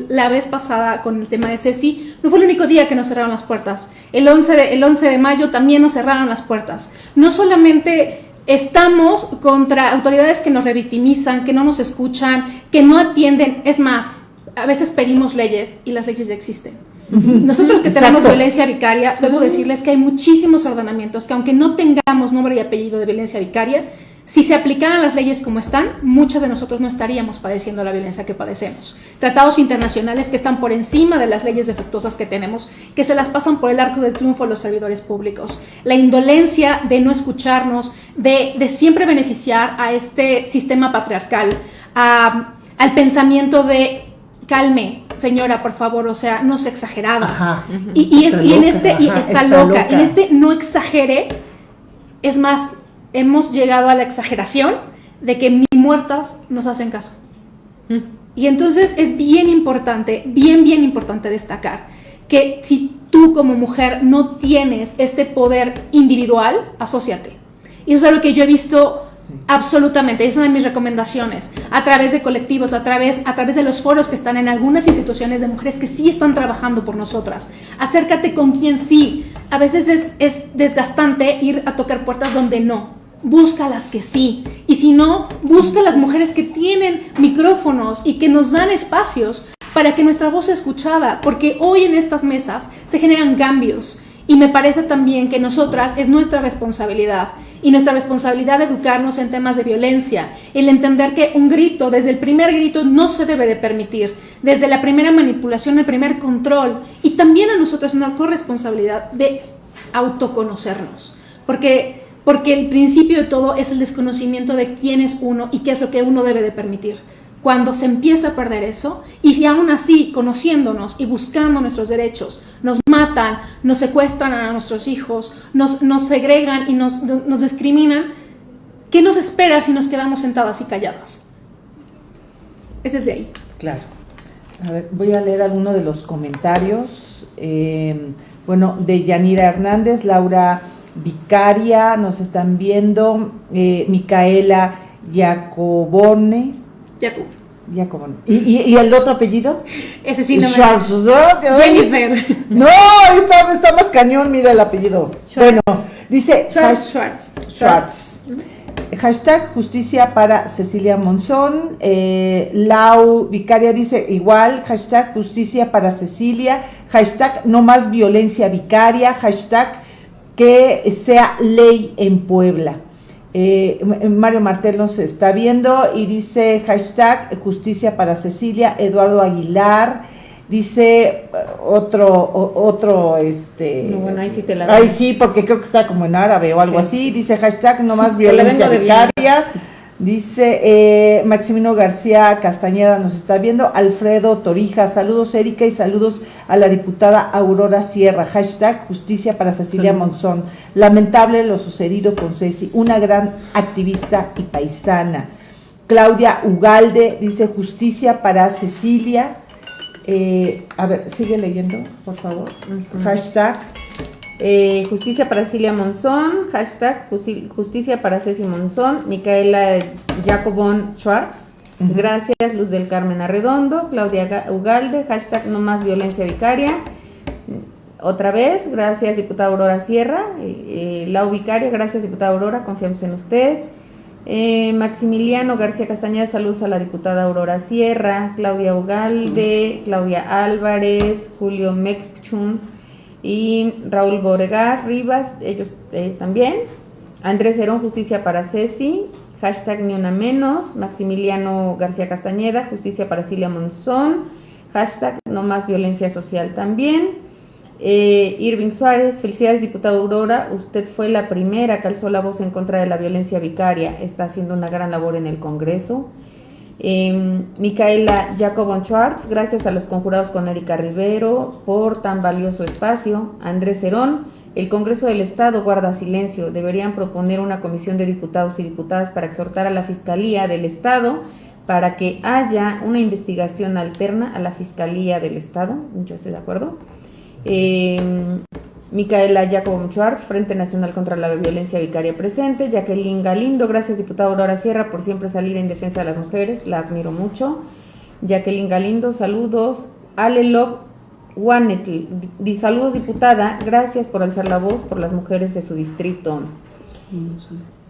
la vez pasada con el tema de Ceci, no fue el único día que nos cerraron las puertas. El 11 de, el 11 de mayo también nos cerraron las puertas. No solamente estamos contra autoridades que nos revictimizan, que no nos escuchan, que no atienden. Es más, a veces pedimos leyes y las leyes ya existen. Nosotros que tenemos violencia vicaria, debo decirles que hay muchísimos ordenamientos que aunque no tengamos nombre y apellido de violencia vicaria, si se aplicaran las leyes como están, muchos de nosotros no estaríamos padeciendo la violencia que padecemos. Tratados internacionales que están por encima de las leyes defectuosas que tenemos, que se las pasan por el arco del triunfo a los servidores públicos. La indolencia de no escucharnos, de, siempre beneficiar a este sistema patriarcal, al pensamiento de calme, señora, por favor, o sea, no se exageraba. Y, en este, y está, loca. en este no exagere, es más, hemos llegado a la exageración de que ni muertas nos hacen caso. Mm. Y entonces es bien importante, bien, bien importante destacar que si tú como mujer no tienes este poder individual, asóciate. Y eso es algo que yo he visto Absolutamente, es una de mis recomendaciones. A través de colectivos, a través, a través de los foros que están en algunas instituciones de mujeres que sí están trabajando por nosotras. Acércate con quien sí. A veces es, es desgastante ir a tocar puertas donde no. Busca las que sí. Y si no, busca las mujeres que tienen micrófonos y que nos dan espacios para que nuestra voz sea escuchada. Porque hoy en estas mesas se generan cambios. Y me parece también que nosotras es nuestra responsabilidad. Y nuestra responsabilidad de educarnos en temas de violencia, el entender que un grito, desde el primer grito, no se debe de permitir, desde la primera manipulación, el primer control, y también a nosotros una corresponsabilidad de autoconocernos, porque, porque el principio de todo es el desconocimiento de quién es uno y qué es lo que uno debe de permitir cuando se empieza a perder eso, y si aún así, conociéndonos y buscando nuestros derechos, nos matan, nos secuestran a nuestros hijos, nos, nos segregan y nos, nos discriminan, ¿qué nos espera si nos quedamos sentadas y calladas? Ese es de ahí. Claro. A ver, voy a leer alguno de los comentarios. Eh, bueno, de Yanira Hernández, Laura Vicaria, nos están viendo, eh, Micaela Jacobone, Jacob. Jacob. ¿Y, y, y el otro apellido? Ese sí no me Schwartz, ¿no? Jennifer. No, está, está más cañón, mira el apellido. Bueno, dice Schwartz, Schwartz. Schwartz. Hashtag justicia para Cecilia Monzón. Eh, Lau Vicaria dice igual. Hashtag justicia para Cecilia. Hashtag no más violencia vicaria. Hashtag que sea ley en Puebla. Eh, Mario Martel nos está viendo y dice hashtag justicia para Cecilia. Eduardo Aguilar. Dice eh, otro, o- otro, este... No, bueno, ahí sí te la Ay, doy. sí, porque creo que está como en árabe o algo Sí. así. Dice hashtag no más violencia vicaria. Dice eh, Maximino García Castañeda nos está viendo. Alfredo Torija, saludos Erika y saludos a la diputada Aurora Sierra. Hashtag justicia para Cecilia Monzón. Lamentable lo sucedido con Ceci, una gran activista y paisana. Claudia Ugalde dice justicia para Cecilia. Eh, a ver, sigue leyendo, por favor. Hashtag Eh, justicia para Cilia Monzón, hashtag justi- justicia para Ceci Monzón, Micaela Jacobon Schwartz, gracias Luz del Carmen Arredondo, Claudia Ga- Ugalde, hashtag no más violencia vicaria, otra vez, gracias diputada Aurora Sierra, eh, eh, Lau Vicaria, gracias diputada Aurora, confiamos en usted. Eh, Maximiliano García Castañeda, saludos a la diputada Aurora Sierra, Claudia Ugalde, Claudia Álvarez, Julio Mekchun y Raúl Boregar Rivas, ellos eh, también. Andrés Herón, justicia para Ceci, hashtag ni una menos. Maximiliano García Castañeda, justicia para Cilia Monzón, hashtag no más violencia social también. Eh, Irving Suárez, felicidades diputada Aurora, usted fue la primera que alzó la voz en contra de la violencia vicaria, está haciendo una gran labor en el Congreso. Eh, Micaela Jacobon Schwartz, gracias a los conjurados con Erika Rivero por tan valioso espacio. Andrés Herón, el Congreso del Estado guarda silencio. Deberían proponer una comisión de diputados y diputadas para exhortar a la Fiscalía del Estado para que haya una investigación alterna a la Fiscalía del Estado. Yo estoy de acuerdo. Eh, Micaela Jacobo Schwartz, Frente Nacional contra la Violencia Vicaria presente. Jacqueline Galindo, gracias diputada Aurora Sierra por siempre salir en defensa de las mujeres, la admiro mucho. Jacqueline Galindo, saludos. Ale Lop Wanetl, saludos diputada, gracias por alzar la voz por las mujeres de su distrito.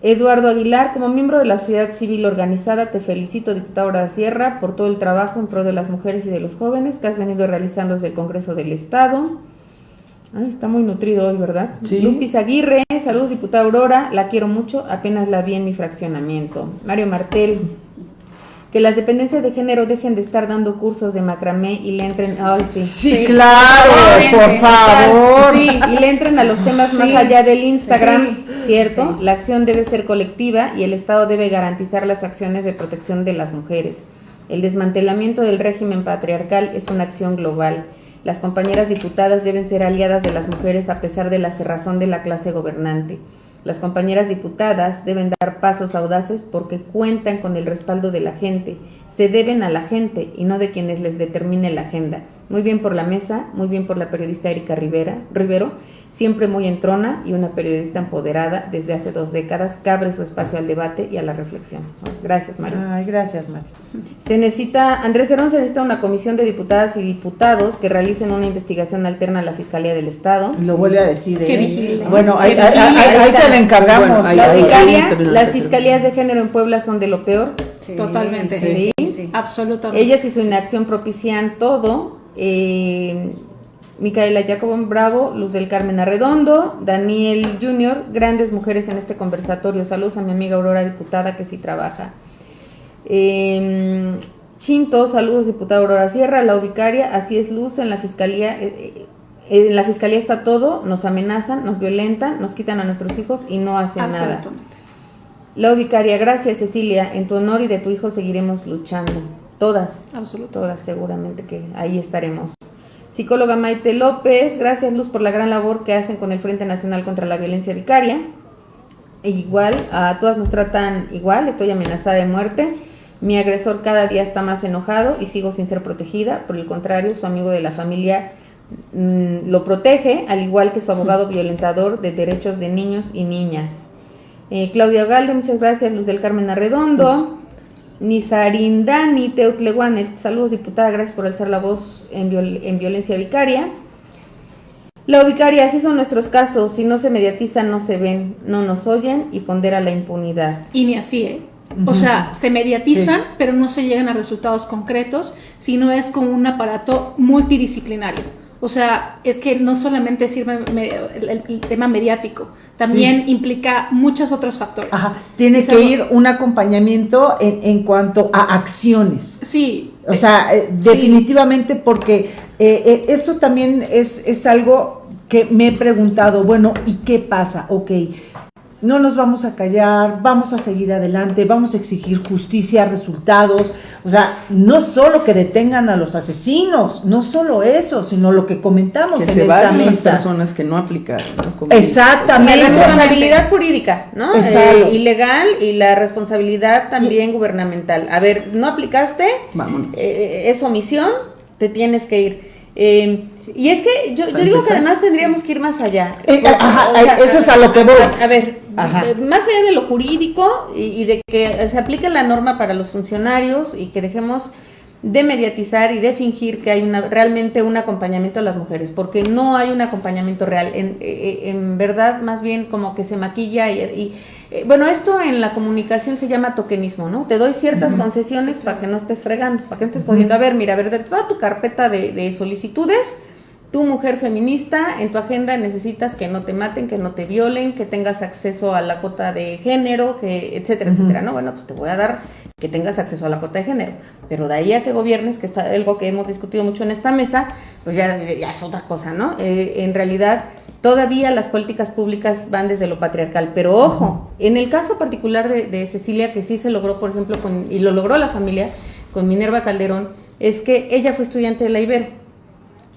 Eduardo Aguilar, como miembro de la sociedad civil organizada, te felicito, diputada Aurora Sierra, por todo el trabajo en pro de las mujeres y de los jóvenes que has venido realizando desde el Congreso del Estado. Ay, está muy nutrido hoy, ¿verdad? Sí. Lupis Aguirre, saludos, diputada Aurora, la quiero mucho, apenas la vi en mi fraccionamiento. Mario Martel, que las dependencias de género dejen de estar dando cursos de macramé y le entren, ay, sí. Sí, claro, por favor. Sí, y le entren a los temas más allá del Instagram, ¿cierto? La acción debe ser colectiva y el Estado debe garantizar las acciones de protección de las mujeres. El desmantelamiento del régimen patriarcal es una acción global. Las compañeras diputadas deben ser aliadas de las mujeres a pesar de la cerrazón de la clase gobernante. Las compañeras diputadas deben dar pasos audaces porque cuentan con el respaldo de la gente. Se deben a la gente y no de quienes les determine la agenda. Muy bien por la mesa, muy bien por la periodista Erika Rivera, Rivero, siempre muy entrona y una periodista empoderada desde hace dos décadas, que abre su espacio al debate y a la reflexión. Gracias, Mario. Ay, gracias, Mario. Se necesita, Andrés Herón, se necesita una comisión de diputadas y diputados que realicen una investigación alterna a la Fiscalía del Estado. Lo vuelve a decir. ¿eh? vigile. Bueno, ahí, ahí- vigile, ahí- ahí ahí está. te la encargamos. Bueno, ahí- La ahí- vicaria, también las la fiscalías de género en Puebla son de lo peor. Totalmente. Sí. Absolutamente. Ellas y su inacción propician todo. Eh, Micaela Jacobón Bravo, Luz del Carmen Arredondo, Daniel Junior, grandes mujeres en este conversatorio. Saludos a mi amiga Aurora, diputada, que sí trabaja. Eh, Chinto, saludos, diputada Aurora Sierra, la ubicaria, así es Luz, en la fiscalía. eh, eh, en la fiscalía está todo, nos amenazan, nos violentan, nos quitan a nuestros hijos y no hacen nada. La ubicaria, gracias Cecilia, en tu honor y de tu hijo seguiremos luchando. Todas, Absolutamente. todas seguramente que ahí estaremos. Psicóloga Maite López, gracias Luz por la gran labor que hacen con el Frente Nacional contra la Violencia Vicaria. E igual, a todas nos tratan igual, estoy amenazada de muerte. Mi agresor cada día está más enojado y sigo sin ser protegida. Por el contrario, su amigo de la familia mm, lo protege, al igual que su abogado violentador de derechos de niños y niñas. Eh, Claudia Galde, muchas gracias. Luz del Carmen Arredondo. Nizarindani Teutleguanet, saludos diputada, gracias por alzar la voz en, viol- en violencia vicaria. La vicaria, así son nuestros casos, si no se mediatizan no se ven, no nos oyen y pondera la impunidad. Y ni así, ¿eh? O sea, se mediatizan, pero no se llegan a resultados concretos, sino es como un aparato multidisciplinario. O sea, es que no solamente sirve el, el- el tema mediático, también implica muchos otros factores. Ajá, tiene Es que algo- ir un acompañamiento en, en cuanto a acciones. Sí. O sea, eh, sí. definitivamente porque eh, eh, esto también es, es algo que me he preguntado, bueno, ¿y qué pasa? Ok, no nos vamos a callar, vamos a seguir adelante, vamos a exigir justicia, resultados, o sea, no solo que detengan a los asesinos, no solo eso, sino lo que comentamos que en se esta vayan las mesa. personas que no aplicaron. ¿no? Como dices, Exactamente. La responsabilidad jurídica, ¿no? Eh, y legal y la responsabilidad también gubernamental. A ver, no aplicaste, Vámonos. eh, es omisión, te tienes que ir. Eh, y es que yo, digo que además tendríamos que ir más allá. Eh, ajá, eso es a lo que voy. A, a ver, Ajá. eh, más allá de lo jurídico y, y de que se aplique la norma para los funcionarios y que dejemos de mediatizar y de fingir que hay una, realmente un acompañamiento a las mujeres, porque no hay un acompañamiento real. En, eh, en verdad, más bien como que se maquilla y, y, eh, bueno, esto en la comunicación se llama tokenismo, ¿no? Te doy ciertas concesiones para que no estés fregando, para que no estés cogiendo. A ver, mira, a ver, de toda tu carpeta de, de solicitudes, tú mujer feminista, en tu agenda necesitas que no te maten, que no te violen, que tengas acceso a la cuota de género, que etcétera, etcétera, ¿no? Bueno, pues te voy a dar que tengas acceso a la cuota de género, pero de ahí a que gobiernes, que es algo que hemos discutido mucho en esta mesa, pues ya, ya es otra cosa, ¿no? Eh, en realidad, todavía las políticas públicas van desde lo patriarcal, pero ojo, en el caso particular de, de Cecilia, que sí se logró, por ejemplo, con, y lo logró la familia, con Minerva Calderón, es que ella fue estudiante de la Ibero.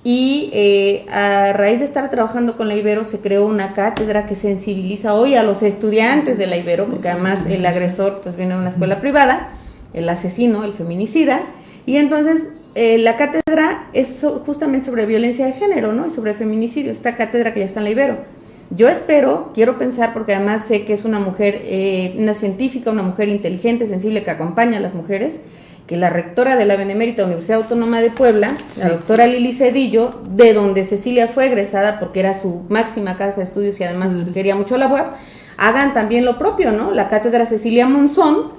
Y eh, a raíz de estar trabajando con la Ibero se creó una cátedra que sensibiliza hoy a los estudiantes de la Ibero, porque además el agresor pues viene de una escuela privada, el asesino, el feminicida, y entonces eh, la cátedra es so- justamente sobre violencia de género, ¿no? Y sobre feminicidio, esta cátedra que ya está en la Ibero. Yo espero, quiero pensar, porque además sé que es una mujer, eh, una científica, una mujer inteligente, sensible, que acompaña a las mujeres, que la rectora de la Benemérita Universidad Autónoma de Puebla, la doctora Lili Cedillo, de donde Cecilia fue egresada porque era su máxima casa de estudios y además quería mucho la web, hagan también lo propio, ¿no? La cátedra Cecilia Monzón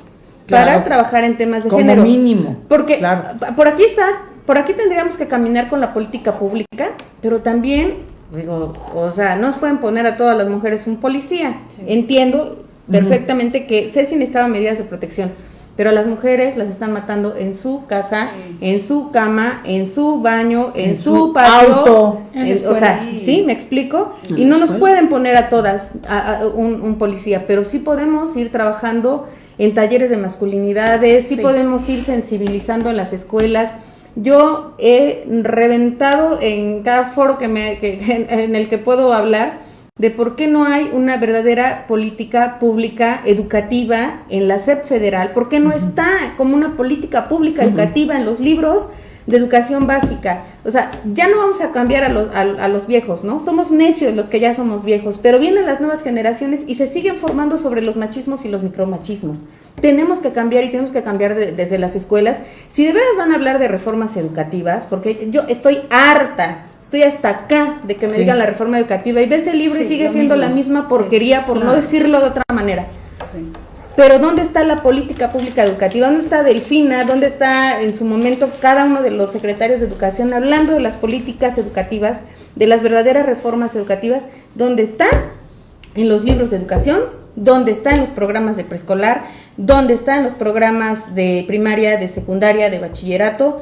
para trabajar en temas de Como género. mínimo. Porque Claro. por aquí está, por aquí tendríamos que caminar con la política pública, pero también, digo, o sea, no nos pueden poner a todas las mujeres un policía. Entiendo perfectamente que Ceci necesitaba medidas de protección, pero a las mujeres las están matando en su casa, en su cama, en su baño, en, En su, su patio. auto. En en- o sea, ¿sí? ¿Me explico? Y no nos pueden poner a todas a- a un, un policía, pero sí podemos ir trabajando en talleres de masculinidades, sí, Sí. podemos ir sensibilizando en las escuelas. Yo he reventado en cada foro que me, que- en, en el que puedo hablar de por qué no hay una verdadera política pública educativa en la SEP federal, por qué no está como una política pública educativa en los libros de educación básica. O sea, ya no vamos a cambiar a los, a, los viejos, ¿no? Somos necios los que ya somos viejos, pero vienen las nuevas generaciones y se siguen formando sobre los machismos y los micromachismos. Tenemos que cambiar y tenemos que cambiar desde las escuelas. Si de veras van a hablar de reformas educativas, porque yo estoy harta estoy hasta acá de que me digan la reforma educativa y ves el libro y sigue siendo la misma porquería, por no decirlo de otra manera. Pero ¿dónde está la política pública educativa? ¿Dónde está Delfina? ¿Dónde está en su momento cada uno de los secretarios de educación hablando de las políticas educativas, de las verdaderas reformas educativas? ¿Dónde está? En los libros de educación, ¿dónde está en los programas de preescolar, ¿dónde está en los programas de primaria, de secundaria, de bachillerato,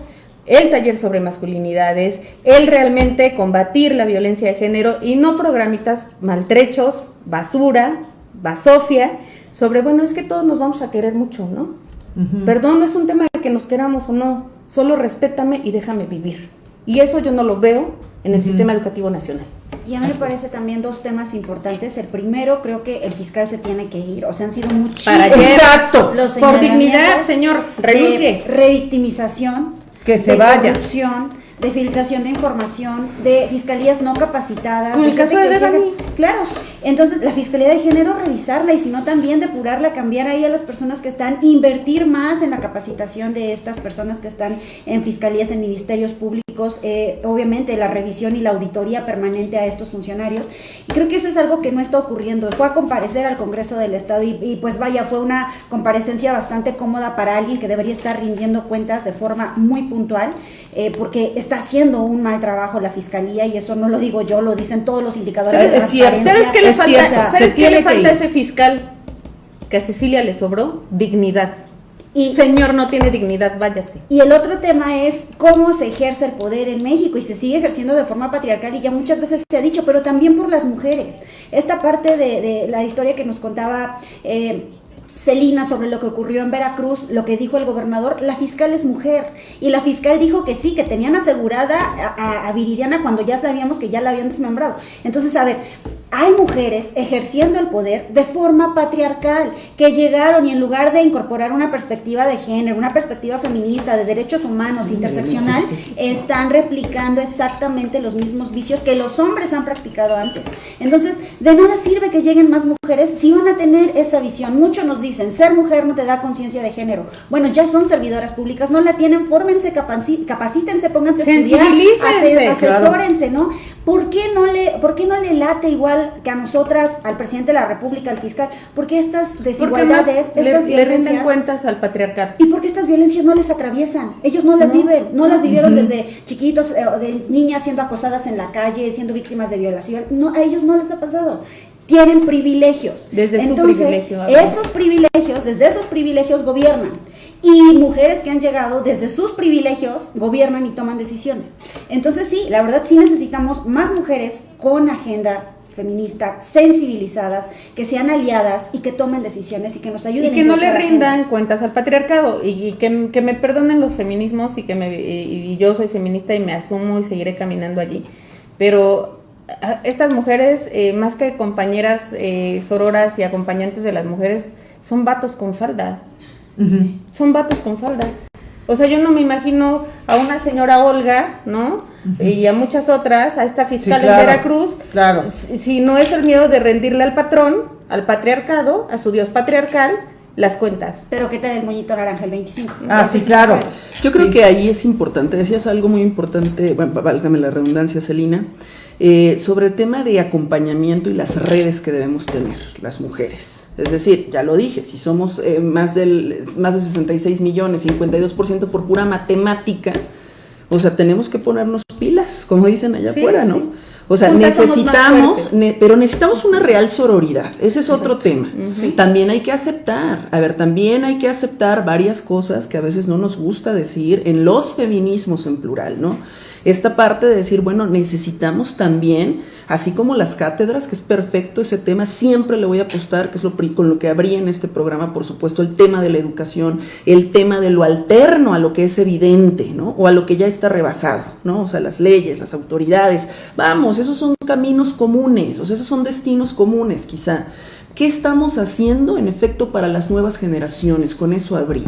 el taller sobre masculinidades, el realmente combatir la violencia de género y no programitas maltrechos, basura, basofia, sobre, bueno, es que todos nos vamos a querer mucho, ¿no? Perdón, no es un tema de que nos queramos o no, solo respétame y déjame vivir. Y eso yo no lo veo en el sistema educativo nacional. Y a mí me parece también dos temas importantes. El primero, creo que el fiscal se tiene que ir. O sea, han sido muchísimos. Exacto. Los Por dignidad, señor, renuncie. revictimización que se vaya. Corrupción, de filtración de información, de fiscalías no capacitadas. Con el caso de Devani. Claro, entonces la Fiscalía de Género revisarla y si no también depurarla, cambiar ahí a las personas que están, invertir más en la capacitación de estas personas que están en fiscalías, en ministerios públicos, eh, obviamente la revisión y la auditoría permanente a estos funcionarios. Y creo que eso es algo que no está ocurriendo. Fue a comparecer al Congreso del Estado y, y pues vaya, fue una comparecencia bastante cómoda para alguien que debería estar rindiendo cuentas de forma muy puntual, eh, porque está haciendo un mal trabajo la Fiscalía y eso no lo digo yo, lo dicen todos los indicadores de transparencia. ¿Sabes qué le falta, ¿sabes qué le falta a ese fiscal? Que a Cecilia le sobró dignidad. Y, Señor, no tiene dignidad, váyase. Y el otro tema es cómo se ejerce el poder en México y se sigue ejerciendo de forma patriarcal y ya muchas veces se ha dicho, pero también por las mujeres. Esta parte de, la historia que nos contaba eh, Celina sobre lo que ocurrió en Veracruz, lo que dijo el gobernador, la fiscal es mujer. Y la fiscal dijo que sí, que tenían asegurada a, Viridiana cuando ya sabíamos que ya la habían desmembrado. Entonces, a ver, hay mujeres ejerciendo el poder de forma patriarcal, que llegaron y en lugar de incorporar una perspectiva de género, una perspectiva feminista, de derechos humanos, interseccional, están replicando exactamente los mismos vicios que los hombres han practicado antes. Entonces, de nada sirve que lleguen más mujeres si van a tener esa visión. Muchos nos dicen, ser mujer no te da conciencia de género. Bueno, ya son servidoras públicas, no la tienen, fórmense, capacítense, pónganse a estudiar, asesórense, ¿no? ¿Por qué no le, por qué no le late igual que a nosotras, al presidente de la República, al fiscal? Porque estas desigualdades, estas le, violencias. Le cuentas al patriarcado. Y porque estas violencias no les atraviesan. Ellos no las viven, no las vivieron desde chiquitos, eh, de niñas siendo acosadas en la calle, siendo víctimas de violación. No, a ellos no les ha pasado tienen privilegios. Desde Entonces, su privilegio. Esos privilegios, desde esos privilegios gobiernan. Y mujeres que han llegado desde sus privilegios gobiernan y toman decisiones. Entonces sí, la verdad sí necesitamos más mujeres con agenda feminista, sensibilizadas, que sean aliadas y que tomen decisiones y que nos ayuden. Y que no le rindan cuentas al patriarcado y, que, me perdonen los feminismos y que me, y yo soy feminista y me asumo y seguiré caminando allí. Pero estas mujeres, eh, más que compañeras eh, sororas y acompañantes de las mujeres, son vatos con falda. Son vatos con falda. O sea, yo no me imagino a una señora Olga, ¿no? Y a muchas otras, a esta fiscal en Veracruz, claro. si no es el miedo de rendirle al patrón, al patriarcado, a su dios patriarcal, las cuentas. Pero ¿qué tal el moñito naranja el 25? Ah, sí, claro. Yo creo que ahí es importante, decías algo muy importante, bueno, válgame la redundancia, Celina, eh, sobre el tema de acompañamiento y las redes que debemos tener las mujeres. Es decir, ya lo dije, si somos eh, más, del, más de 66 millones, 52% por pura matemática, o sea, tenemos que ponernos pilas, como dicen allá afuera, ¿no? O sea, necesitamos, pero necesitamos una real sororidad. Ese es otro tema. También hay que aceptar, a ver, también hay que aceptar varias cosas que a veces no nos gusta decir en los feminismos en plural, ¿no? Esta parte de decir, bueno, necesitamos también, así como las cátedras, que es perfecto ese tema, siempre le voy a apostar, que es lo con lo que habría en este programa, por supuesto, el tema de la educación, el tema de lo alterno a lo que es evidente, ¿no? O a lo que ya está rebasado, ¿no? O sea, las leyes, las autoridades, vamos, esos son caminos comunes, o sea, esos son destinos comunes quizá. ¿Qué estamos haciendo en efecto para las nuevas generaciones? Con eso abrí.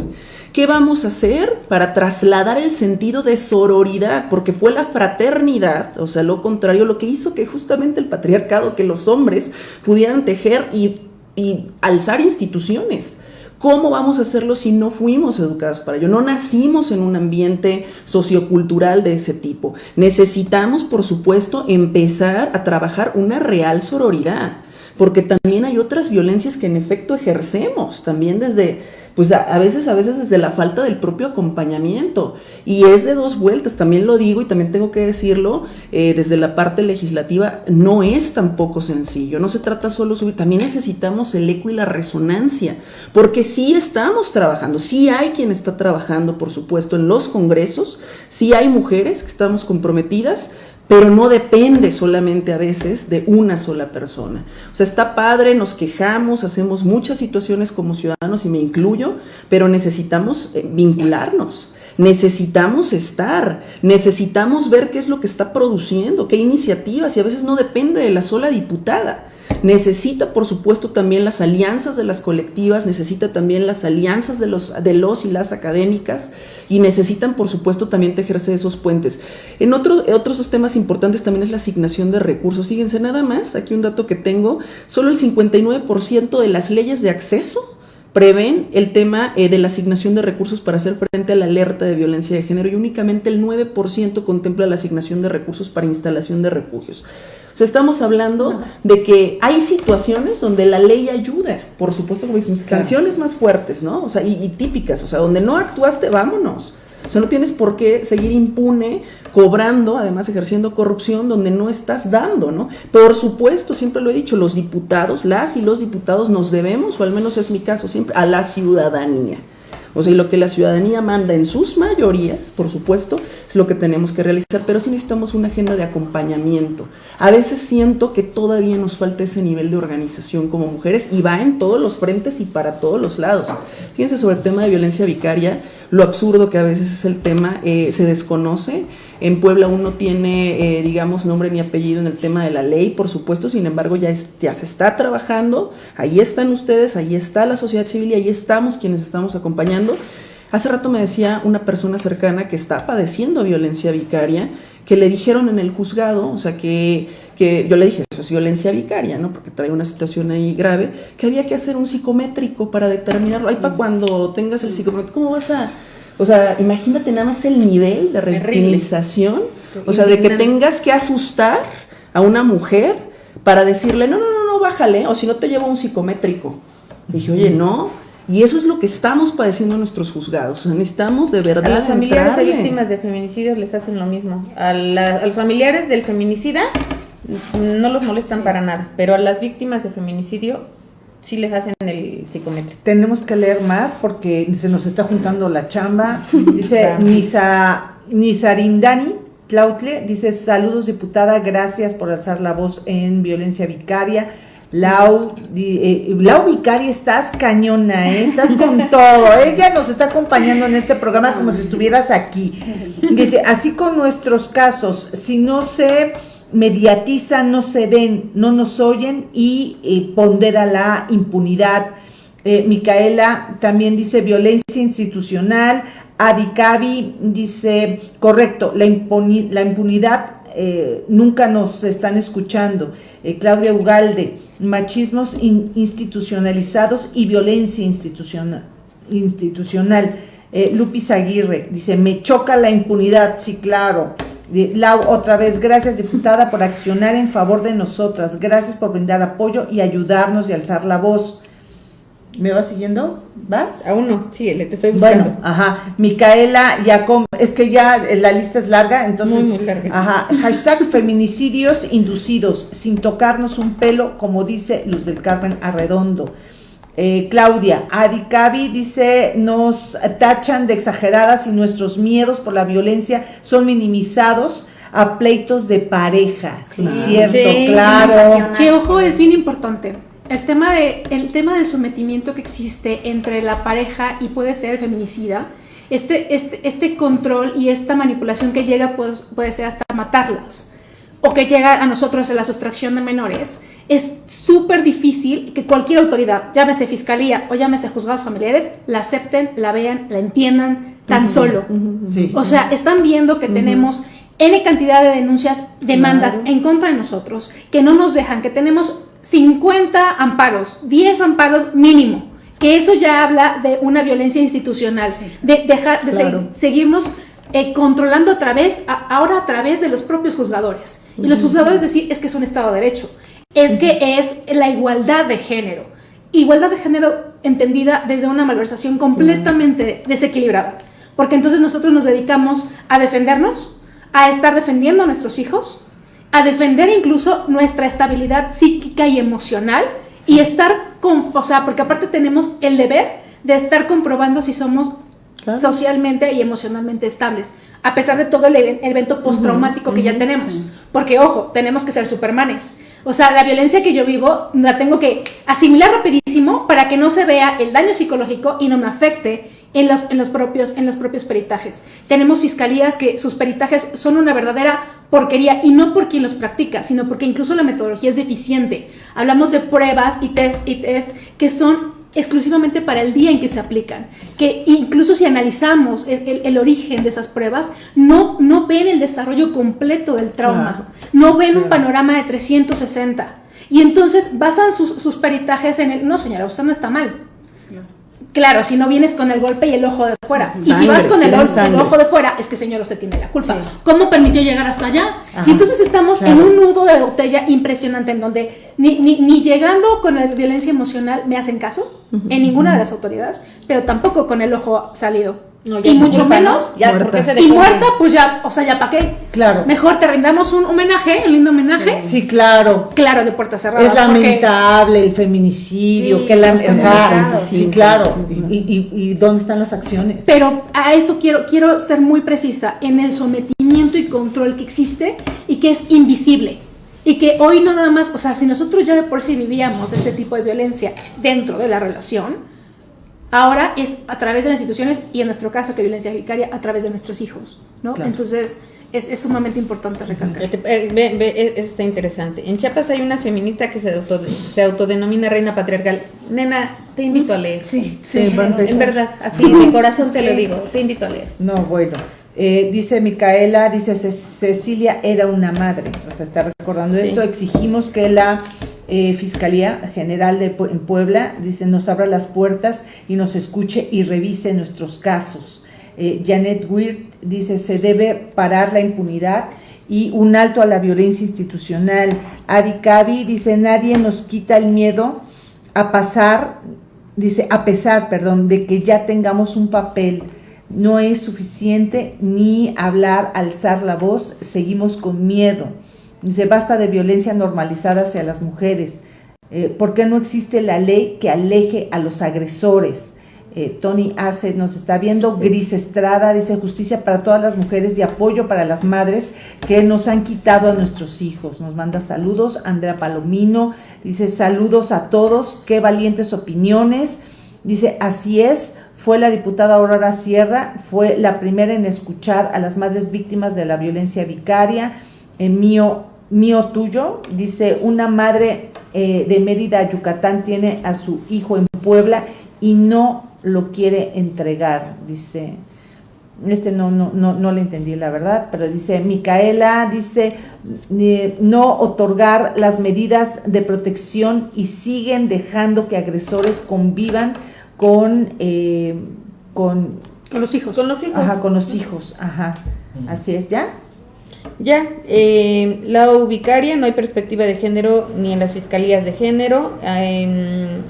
¿Qué vamos a hacer para trasladar el sentido de sororidad? Porque fue la fraternidad, o sea, lo contrario, lo que hizo que justamente el patriarcado, que los hombres pudieran tejer y, y alzar instituciones. ¿Cómo vamos a hacerlo si no fuimos educadas para ello? No nacimos en un ambiente sociocultural de ese tipo. Necesitamos, por supuesto, empezar a trabajar una real sororidad porque también hay otras violencias que en efecto ejercemos, también desde, pues a, veces, a veces desde la falta del propio acompañamiento. Y es de dos vueltas, también lo digo y también tengo que decirlo, eh, desde la parte legislativa, no es tampoco sencillo, no se trata solo subir, también necesitamos el eco y la resonancia, porque sí estamos trabajando, sí hay quien está trabajando, por supuesto, en los congresos, sí hay mujeres que estamos comprometidas, pero no depende solamente a veces de una sola persona. O sea, está padre, nos quejamos, hacemos muchas situaciones como ciudadanos y me incluyo, pero necesitamos eh, vincularnos. Necesitamos estar, necesitamos ver qué es lo que está produciendo, qué iniciativas, y a veces no depende de la sola diputada. Necesita, por supuesto, también las alianzas de las colectivas, necesita también las alianzas de los, de los y las académicas y necesitan, por supuesto, también tejerse esos puentes. En otros otros temas importantes también es la asignación de recursos. Fíjense, nada más, aquí un dato que tengo, solo el 59% de las leyes de acceso prevén el tema eh, de la asignación de recursos para hacer frente a la alerta de violencia de género y únicamente el 9% contempla la asignación de recursos para instalación de refugios. O sea, estamos hablando de que hay situaciones donde la ley ayuda, por supuesto, como dicen, sanciones más fuertes, ¿no? O sea, y, y, típicas, o sea, donde no actuaste, vámonos. O sea, no tienes por qué seguir impune, cobrando, además ejerciendo corrupción donde no estás dando, ¿no? Por supuesto, siempre lo he dicho, los diputados, las y los diputados nos debemos, o al menos es mi caso siempre, a la ciudadanía. O sea, y lo que la ciudadanía manda en sus mayorías, por supuesto, lo que tenemos que realizar, pero sí necesitamos una agenda de acompañamiento. A veces siento que todavía nos falta ese nivel de organización como mujeres y va en todos los frentes y para todos los lados. Fíjense sobre el tema de violencia vicaria, lo absurdo que a veces es el tema, eh, se desconoce. En Puebla uno tiene, eh, digamos, nombre ni apellido en el tema de la ley, por supuesto, sin embargo ya, ya se está trabajando, ahí están ustedes, ahí está la sociedad civil y ahí estamos quienes estamos acompañando. Hace rato me decía una persona cercana que está padeciendo violencia vicaria, que le dijeron en el juzgado, o sea, que, que yo le dije, eso es violencia vicaria, ¿no? Porque trae una situación ahí grave, que había que hacer un psicométrico para determinarlo. Ahí para cuando tengas el psicométrico, ¿cómo vas a o sea, imagínate nada más el nivel de revictimización, o sea, de que tengas que asustar a una mujer para decirle, no, no, no, no, bájale, o si no te llevo un psicométrico. dije, oye, no, y eso es lo que estamos padeciendo en nuestros juzgados. O sea, necesitamos de verdad. A los familiares de víctimas de feminicidios les hacen lo mismo. A, los familiares del feminicida no los molestan para nada, pero a las víctimas de feminicidio sí les hacen el psicométrico. Tenemos que leer más porque se nos está juntando la chamba. Dice Nisa, Nisarindani Clautle, dice saludos diputada, gracias por alzar la voz en violencia vicaria. Lau, eh, Lau Vicaria, estás cañona, ¿eh? estás con todo. Ella nos está acompañando en este programa como si estuvieras aquí. Dice, así con nuestros casos, si no se mediatizan, no se ven, no nos oyen y eh, pondera la impunidad. Micaela también dice violencia institucional. Adicabi dice, correcto, la, la impunidad eh, nunca nos están escuchando. Claudia Ugalde, machismos institucionalizados y violencia institucional. institucional. Lupis Aguirre dice, me choca la impunidad, sí, claro. Lau, otra vez, gracias diputada por accionar en favor de nosotras. Gracias por brindar apoyo y ayudarnos y alzar la voz. ¿Me vas siguiendo? ¿Vas? Aún no, sí, te estoy buscando. Bueno, ajá. Micaela Yacom, es que ya la lista es larga, entonces. Muy, larga. Ajá. Hashtag feminicidios inducidos, sin tocarnos un pelo, como dice Luz del Carmen Arredondo. Eh, Claudia, Adicabi dice, nos tachan de exageradas y nuestros miedos por la violencia son minimizados a pleitos de pareja. Sí, cierto, claro. Que ojo, es bien importante. El tema, de, el tema del sometimiento que existe entre la pareja y puede ser feminicida, este, este, este control y esta manipulación que llega puede, puede ser hasta matarlas o que llega a nosotros en la sustracción de menores, es súper difícil que cualquier autoridad, llámese fiscalía o llámese juzgados familiares, la acepten, la vean, la entiendan tan solo. O sea, están viendo que tenemos N cantidad de denuncias, demandas en contra de nosotros, que no nos dejan, que tenemos 50 amparos, 10 amparos mínimo, que eso ya habla de una violencia institucional, de dejar de seguirnos eh, controlando a través, ahora a través de los propios juzgadores. Y los juzgadores decir, es que es un Estado de Derecho, es que es la igualdad de género. Igualdad de género entendida desde una malversación completamente desequilibrada. Porque entonces nosotros nos dedicamos a defendernos, a estar defendiendo a nuestros hijos, a defender incluso nuestra estabilidad psíquica y emocional y estar con, o sea, porque aparte tenemos el deber de estar comprobando si somos socialmente y emocionalmente estables, a pesar de todo el, evento postraumático que ya tenemos. Porque, ojo, tenemos que ser supermanes. O sea, la violencia que yo vivo la tengo que asimilar rapidísimo para que no se vea el daño psicológico y no me afecte en los, en los, propios, en los propios peritajes. Tenemos fiscalías que sus peritajes son una verdadera porquería y no por quien los practica, sino porque incluso la metodología es deficiente. Hablamos de pruebas y test y test que son exclusivamente para el día en que se aplican, que incluso si analizamos el, origen de esas pruebas, no, no ven el desarrollo completo del trauma, no ven un panorama de 360. Y entonces basan sus, sus peritajes en el, no señora, usted no está mal, Claro, si no vienes con el golpe y el ojo de fuera. y si vas con el, ojo de fuera, es que señor, usted tiene la culpa. ¿Cómo permitió llegar hasta allá? y entonces estamos en un nudo de botella impresionante en donde ni, ni, ni llegando con la violencia emocional me hacen caso en ninguna de las autoridades, pero tampoco con el ojo salido y mucho menos, ya, muerta. y muerta, pues ya, o sea, ya para qué. Claro. Mejor te rindamos un homenaje, un lindo homenaje. Sí, claro. Claro, de puertas cerradas. Es lamentable el feminicidio, que la, sí, claro. Y, y, dónde están las acciones? Pero a eso quiero, quiero ser muy precisa, en el sometimiento y control que existe y que es invisible. Y que hoy no nada más, o sea, si nosotros ya de por sí vivíamos este tipo de violencia dentro de la relación, Ahora es a través de las instituciones y en nuestro caso que violencia vicaria a través de nuestros hijos, ¿no? Entonces es, es, sumamente importante recalcar. Eh, eh, eso está interesante. En Chiapas hay una feminista que se, se autodenomina reina patriarcal. Nena, te invito a leer. Sí, sí, en verdad, así de corazón te lo digo, te invito a leer. No, bueno. Eh, dice Micaela, dice Cecilia era una madre, o sea, está recordando esto, exigimos que la eh, Fiscalía General de en Puebla, dice, nos abra las puertas y nos escuche y revise nuestros casos. Eh, Janet Weir dice, se debe parar la impunidad y un alto a la violencia institucional. Ari Cavi dice, nadie nos quita el miedo a pasar, dice, a pesar, perdón, de que ya tengamos un papel. No es suficiente ni hablar, alzar la voz, seguimos con miedo. Dice, basta de violencia normalizada hacia las mujeres. Eh, ¿Por qué no existe la ley que aleje a los agresores? Eh, Tony Ace nos está viendo. Gris Estrada dice justicia para todas las mujeres y apoyo para las madres que nos han quitado a nuestros hijos. Nos manda saludos. Andrea Palomino dice saludos a todos. Qué valientes opiniones. Dice así es. Fue la diputada Aurora Sierra, fue la primera en escuchar a las madres víctimas de la violencia vicaria. En mío tuyo, dice, una madre eh, de Mérida, Yucatán, tiene a su hijo en Puebla y no lo quiere entregar, dice, este no, no, no, no le entendí la verdad, pero dice, Micaela dice, no otorgar las medidas de protección y siguen dejando que agresores convivan con, eh, con, con los hijos. Con los hijos. Ajá, con los hijos, ajá. Así es, ¿ya? Ya, eh, la ubicaria, no hay perspectiva de género ni en las fiscalías de género.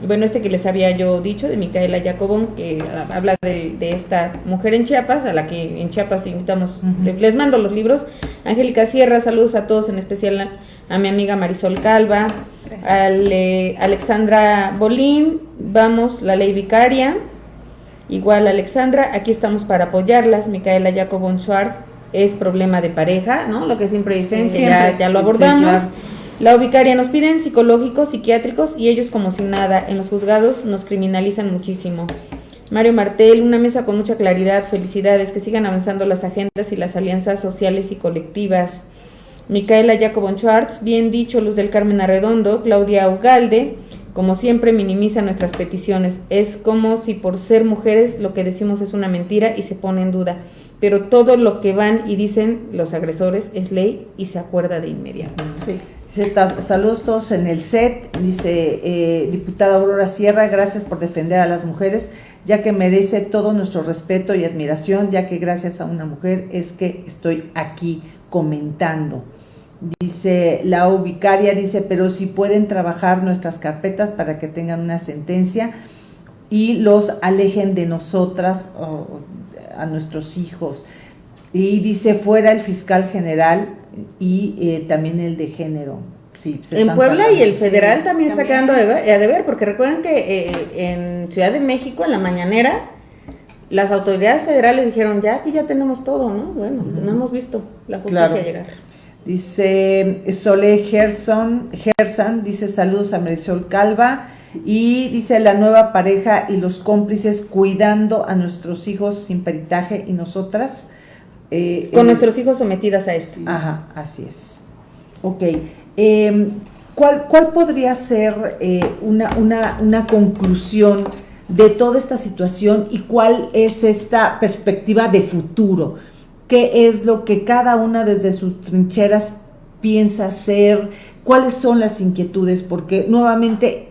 bueno, este que les había yo dicho, de Micaela Jacobón, que habla de, esta mujer en Chiapas, a la que en Chiapas invitamos, les mando los libros. Angélica Sierra, saludos a todos, en especial a, mi amiga Marisol Calva, a Alexandra Bolín, vamos, la ley vicaria. Igual Alexandra, aquí estamos para apoyarlas, Micaela Jacobón Schwartz, es problema de pareja, ¿no? Lo que siempre dicen, ya, ya, lo abordamos. La ubicaria nos piden psicológicos, psiquiátricos y ellos como si nada. En los juzgados nos criminalizan muchísimo. Mario Martel, una mesa con mucha claridad, felicidades, que sigan avanzando las agendas y las alianzas sociales y colectivas. Micaela Jacobon Schwartz, bien dicho, Luz del Carmen Arredondo, Claudia Ugalde, como siempre minimiza nuestras peticiones. Es como si por ser mujeres lo que decimos es una mentira y se pone en duda. Pero todo lo que van y dicen los agresores es ley y se acuerda de inmediato. Sí. saludos todos en el set, dice eh, diputada Aurora Sierra, gracias por defender a las mujeres, ya que merece todo nuestro respeto y admiración, ya que gracias a una mujer es que estoy aquí comentando. Dice la ubicaria, dice, pero si pueden trabajar nuestras carpetas para que tengan una sentencia y los alejen de nosotras, a nuestros hijos. Y dice, fuera el fiscal general y eh, también el de género. Sí, en Puebla y el federal también, está quedando a deber, porque recuerden que eh, en Ciudad de México, en la mañanera, las autoridades federales dijeron, ya aquí ya tenemos todo, ¿no? Bueno, no hemos visto la justicia llegar. Dice Sole Gerson, Gerson, dice saludos a Marisol Calva y dice la nueva pareja y los cómplices cuidando a nuestros hijos sin peritaje y nosotras. Eh, Con nuestros hijos sometidas a esto. Ajá, así es. Ok. Em, ¿cuál, ¿cuál, podría ser eh, una, una, una conclusión de toda esta situación y cuál es esta perspectiva de futuro? qué es lo que cada una desde sus trincheras piensa hacer, cuáles son las inquietudes, porque nuevamente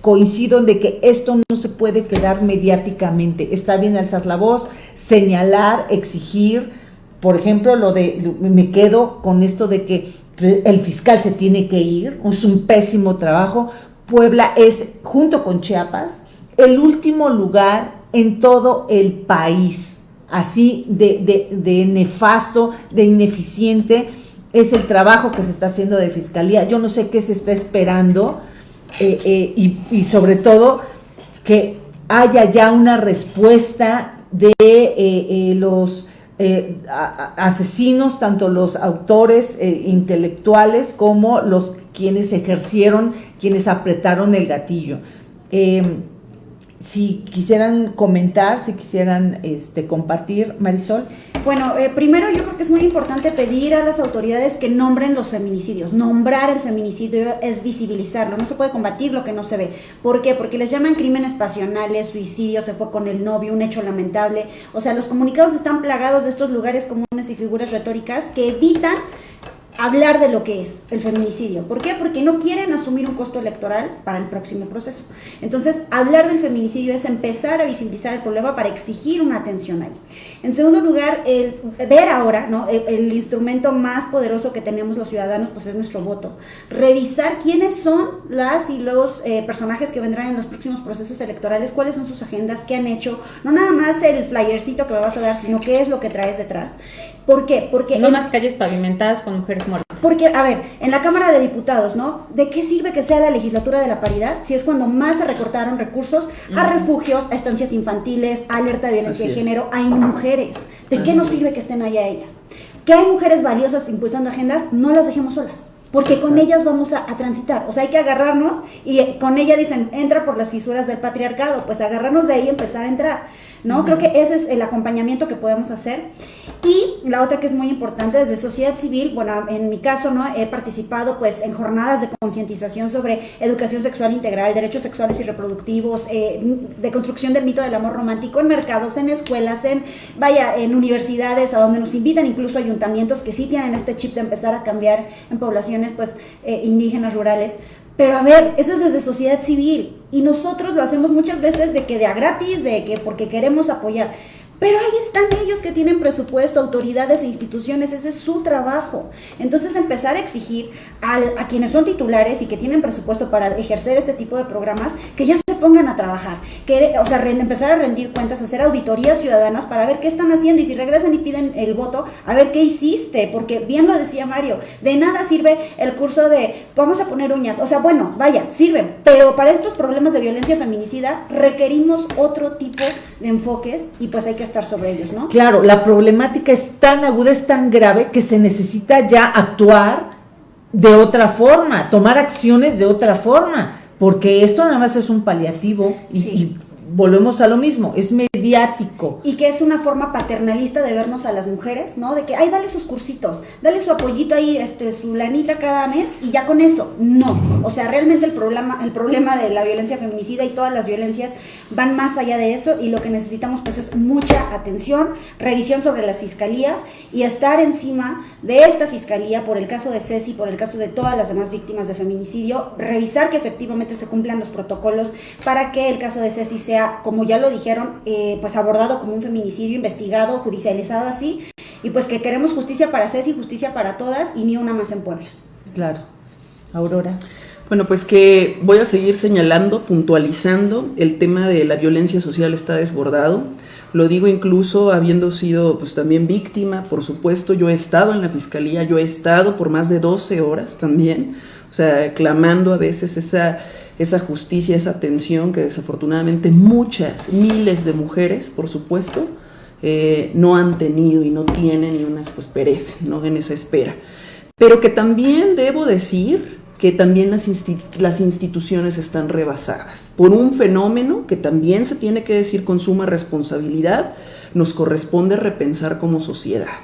coincido en de que esto no se puede quedar mediáticamente. Está bien alzar la voz, señalar, exigir. Por ejemplo, lo de me quedo con esto de que el fiscal se tiene que ir, es un pésimo trabajo. Puebla es, junto con Chiapas, el último lugar en todo el país así de, nefasto, de ineficiente, es el trabajo que se está haciendo de fiscalía. Yo no sé qué se está esperando eh, eh, y, sobre todo que haya ya una respuesta de eh, los asesinos, tanto los autores intelectuales como los quienes ejercieron, quienes apretaron el gatillo si quisieran comentar, si quisieran este, compartir, Marisol. Bueno, eh, primero yo creo que es muy importante pedir a las autoridades que nombren los feminicidios. Nombrar el feminicidio es visibilizarlo, no se puede combatir lo que no se ve. ¿Por qué? Porque les llaman crímenes pasionales, suicidio, se fue con el novio, un hecho lamentable. O sea, los comunicados están plagados de estos lugares comunes y figuras retóricas que evitan hablar de lo que es el feminicidio. ¿Por qué? Porque no quieren asumir un costo electoral para el próximo proceso. Entonces, hablar del feminicidio es empezar a visibilizar el problema para exigir una atención ahí. En segundo lugar, el ver ahora, ¿no? El, instrumento más poderoso que tenemos los ciudadanos, pues es nuestro voto. Revisar quiénes son las y los eh, personajes que vendrán en los próximos procesos electorales, cuáles son sus agendas, qué han hecho, no nada más el flyercito que me vas a dar, sino qué es lo que traes detrás. ¿Por qué? Porque... No más calles pavimentadas con mujeres muertas. Porque, a ver, en la Cámara de Diputados, ¿no? ¿De qué sirve que sea la legislatura de la paridad si es cuando más se recortaron recursos a refugios, a estancias infantiles, a alerta de violencia de género, hay mujeres? ¿De qué nos sirve que estén allá ellas? Que hay mujeres valiosas impulsando agendas, no las dejemos solas porque con ellas vamos a, a, transitar. O sea, hay que agarrarnos y con ella dicen, entra por las fisuras del patriarcado, pues agarrarnos de ahí y empezar a entrar. ¿no? Creo que ese es el acompañamiento que podemos hacer. Y la otra que es muy importante desde sociedad civil, bueno, en mi caso, ¿no? He participado pues en jornadas de concientización sobre educación sexual integral, derechos sexuales y reproductivos, eh, de construcción del mito del amor romántico en mercados, en escuelas, en, vaya, en universidades, a donde nos invitan incluso ayuntamientos que sí tienen este chip de empezar a cambiar en pues eh, indígenas, rurales, pero a ver, eso es desde sociedad civil y nosotros lo hacemos muchas veces de que de a gratis, de que porque queremos apoyar. Pero ahí están ellos que tienen presupuesto, autoridades e instituciones, ese es su trabajo. Entonces empezar a exigir a, quienes son titulares y que tienen presupuesto para ejercer este tipo de programas, que ya se pongan a trabajar, que, o sea, empezar a rendir cuentas, hacer auditorías ciudadanas para ver qué están haciendo y si regresan y piden el voto, a ver qué hiciste, porque bien lo decía Mario, de nada sirve el curso de vamos a poner uñas, o sea, bueno, vaya, sirven, pero para estos problemas de violencia feminicida requerimos otro tipo de enfoques y pues hay que estar sobre ellos, ¿no? Claro, la problemática es tan aguda, es tan grave que se necesita ya actuar de otra forma, tomar acciones de otra forma, porque esto nada más es un paliativo y, volvemos a lo mismo, es mediático. Y que es una forma paternalista de vernos a las mujeres, ¿no? De que, ay, dale sus cursitos, dale su apoyito ahí, este, su lanita cada mes y ya con eso. No. O sea, realmente el problema, el problema de la violencia feminicida y todas las violencias van más allá de eso y lo que necesitamos pues es mucha atención, revisión sobre las fiscalías y estar encima de esta fiscalía por el caso de Ceci, por el caso de todas las demás víctimas de feminicidio, revisar que efectivamente se cumplan los protocolos para que el caso de Ceci sea, como ya lo dijeron, eh, pues abordado como un feminicidio, investigado, judicializado así, y pues que queremos justicia para Ceci, justicia para todas y ni una más en Puebla. Claro. Aurora. Bueno, pues que voy a seguir señalando, puntualizando, el tema de la violencia social está desbordado. Lo digo incluso habiendo sido pues también víctima, por supuesto, yo he estado en la fiscalía, yo he estado por más de 12 horas también, o sea, clamando a veces esa, esa justicia, esa atención que desafortunadamente muchas, miles de mujeres, por supuesto, eh, no han tenido y no tienen y unas pues perecen ¿no? en esa espera. Pero que también debo decir que también las, instituciones están rebasadas por un fenómeno que también se tiene que decir con suma responsabilidad, nos corresponde repensar como sociedad.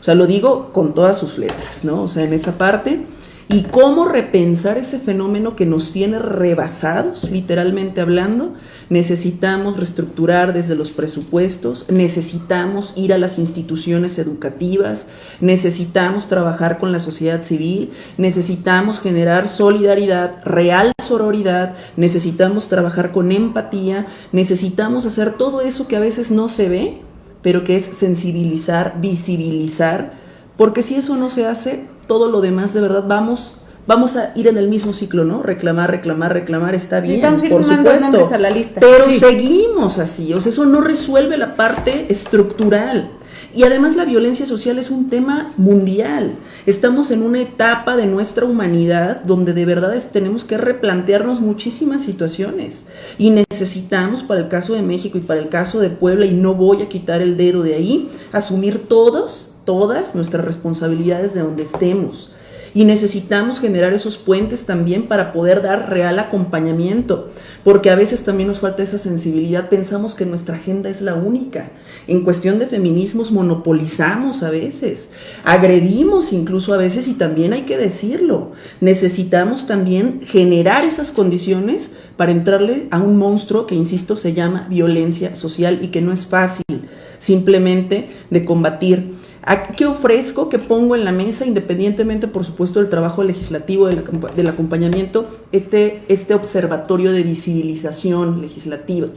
O sea, lo digo con todas sus letras, ¿no? O sea, en esa parte y cómo repensar ese fenómeno que nos tiene rebasados, literalmente hablando. Necesitamos reestructurar desde los presupuestos, necesitamos ir a las instituciones educativas, necesitamos trabajar con la sociedad civil, necesitamos generar solidaridad, real sororidad, necesitamos trabajar con empatía, necesitamos hacer todo eso que a veces no se ve, pero que es sensibilizar, visibilizar, porque si eso no se hace, todo lo demás de verdad vamos vamos a ir en el mismo ciclo, ¿no? Reclamar, reclamar, reclamar, está bien, por supuesto. A la lista. Pero seguimos así, o sea, eso no resuelve la parte estructural. Y además la violencia social es un tema mundial. Estamos en una etapa de nuestra humanidad donde de verdad tenemos que replantearnos muchísimas situaciones. Y necesitamos, para el caso de México y para el caso de Puebla, y no voy a quitar el dedo de ahí, asumir todos todas nuestras responsabilidades de donde estemos. Y necesitamos generar esos puentes también para poder dar real acompañamiento, porque a veces también nos falta esa sensibilidad, pensamos que nuestra agenda es la única. En cuestión de feminismos monopolizamos a veces, agredimos incluso a veces y también hay que decirlo, necesitamos también generar esas condiciones para entrarle a un monstruo que, insisto, se llama violencia social y que no es fácil simplemente de combatir ¿Qué ofrezco? ¿Qué pongo en la mesa? Independientemente, por supuesto, del trabajo legislativo, del, acompañamiento, este, este observatorio de visibilización legislativa,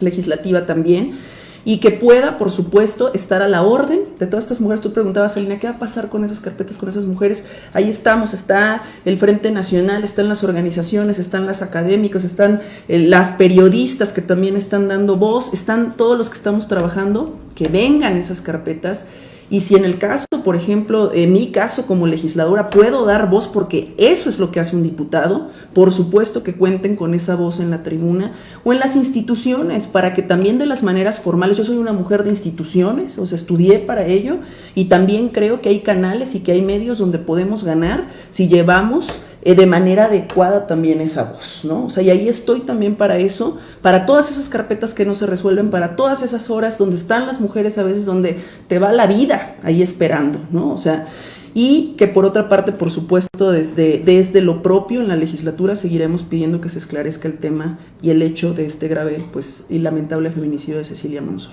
legislativa también, y que pueda, por supuesto, estar a la orden de todas estas mujeres. Tú preguntabas, Alina, ¿qué va a pasar con esas carpetas, con esas mujeres? Ahí estamos, está el Frente Nacional, están las organizaciones, están las académicos, están eh, las periodistas que también están dando voz, están todos los que estamos trabajando, que vengan esas carpetas y si en el caso, por ejemplo, en mi caso como legisladora, puedo dar voz porque eso es lo que hace un diputado, por supuesto que cuenten con esa voz en la tribuna o en las instituciones, para que también de las maneras formales, yo soy una mujer de instituciones, o sea, estudié para ello y también creo que hay canales y que hay medios donde podemos ganar si llevamos eh, de manera adecuada también esa voz, ¿no? O sea, y ahí estoy también para eso, para todas esas carpetas que no se resuelven, para todas esas horas donde están las mujeres a veces donde te va la vida ahí esperando, ¿no? O sea, y que por otra parte, por supuesto, desde, desde lo propio en la legislatura seguiremos pidiendo que se esclarezca el tema y el hecho de este grave pues, y lamentable feminicidio de Cecilia Monzo.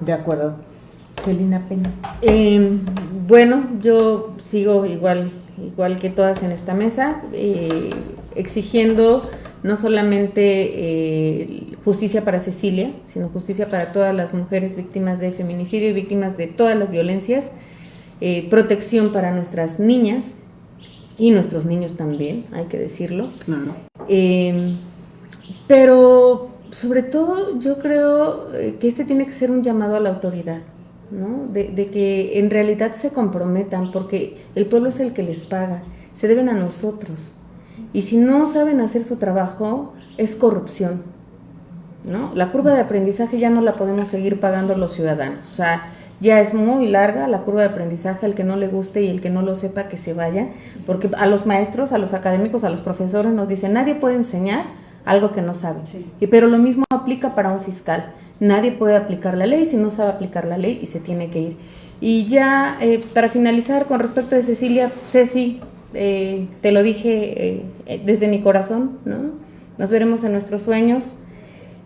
De acuerdo. Celina Peña. Eh, bueno, yo sigo igual igual que todas en esta mesa, eh, exigiendo no solamente eh, justicia para Cecilia, sino justicia para todas las mujeres víctimas de feminicidio y víctimas de todas las violencias, eh, protección para nuestras niñas y nuestros niños también, hay que decirlo. pero sobre todo yo creo que este tiene que ser un llamado a la autoridad. De, que en realidad se comprometan, porque el pueblo es el que les paga, se deben a nosotros. Y si no saben hacer su trabajo, es corrupción. ¿no? La curva de aprendizaje ya no la podemos seguir pagando los ciudadanos. O sea, ya es muy larga la curva de aprendizaje, al que no le guste y el que no lo sepa que se vaya, porque a los maestros, a los académicos, a los profesores nos dicen, nadie puede enseñar algo que no sabe. Y, pero lo mismo aplica para un fiscal. Nadie puede aplicar la ley si no sabe aplicar la ley y se tiene que ir. Y ya eh, para finalizar con respecto de Cecilia, Ceci, eh, te lo dije eh, desde mi corazón, ¿no? Nos veremos en nuestros sueños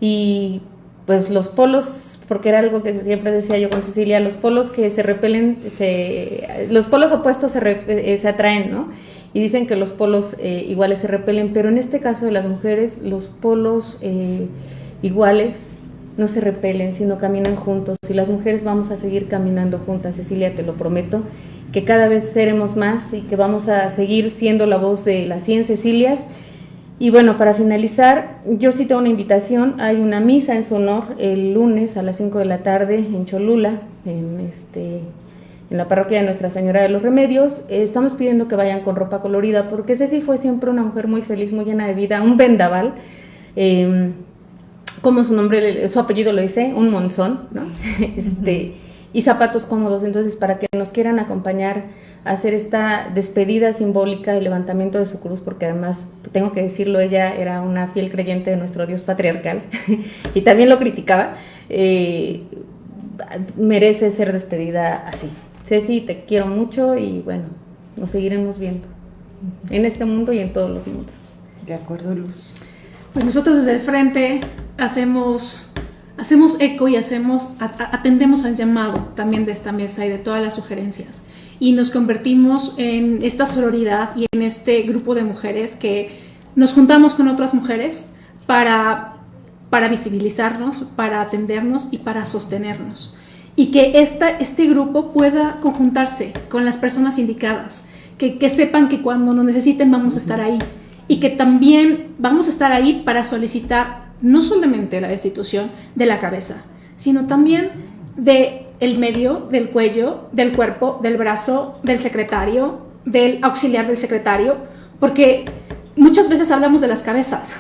y pues los polos, porque era algo que siempre decía yo con Cecilia, los polos que se repelen, se, los polos opuestos se, se atraen, ¿no? Y dicen que los polos iguales se repelen, pero en este caso de las mujeres, los polos iguales no se repelen, sino caminan juntos. Y las mujeres vamos a seguir caminando juntas, Cecilia, te lo prometo, que cada vez seremos más y que vamos a seguir siendo la voz de las 100 Cecilias. Y bueno, para finalizar, yo tengo una invitación, hay una misa en su honor el lunes a las 5 de la tarde en Cholula, en, este, en la parroquia de Nuestra Señora de los Remedios. estamos pidiendo que vayan con ropa colorida porque Ceci fue siempre una mujer muy feliz, muy llena de vida, un vendaval. Eh, como su nombre, su apellido lo dice, un monzón, ¿no? este, y zapatos cómodos. Entonces, para que nos quieran acompañar a hacer esta despedida simbólica y levantamiento de su cruz, porque además, tengo que decirlo, ella era una fiel creyente de nuestro Dios patriarcal y también lo criticaba, eh, merece ser despedida así. Ceci, te quiero mucho y bueno, nos seguiremos viendo en este mundo y en todos los mundos. De acuerdo, Luz. Pues nosotros desde el frente hacemos, hacemos eco y hacemos, atendemos al llamado también de esta mesa y de todas las sugerencias. Y nos convertimos en esta sororidad y en este grupo de mujeres que nos juntamos con otras mujeres para, para visibilizarnos, para atendernos y para sostenernos. Y que esta, este grupo pueda conjuntarse con las personas indicadas, que, que sepan que cuando nos necesiten vamos a estar ahí y que también vamos a estar ahí para solicitar no solamente la destitución de la cabeza, sino también de el medio, del cuello, del cuerpo, del brazo, del secretario, del auxiliar del secretario, porque muchas veces hablamos de las cabezas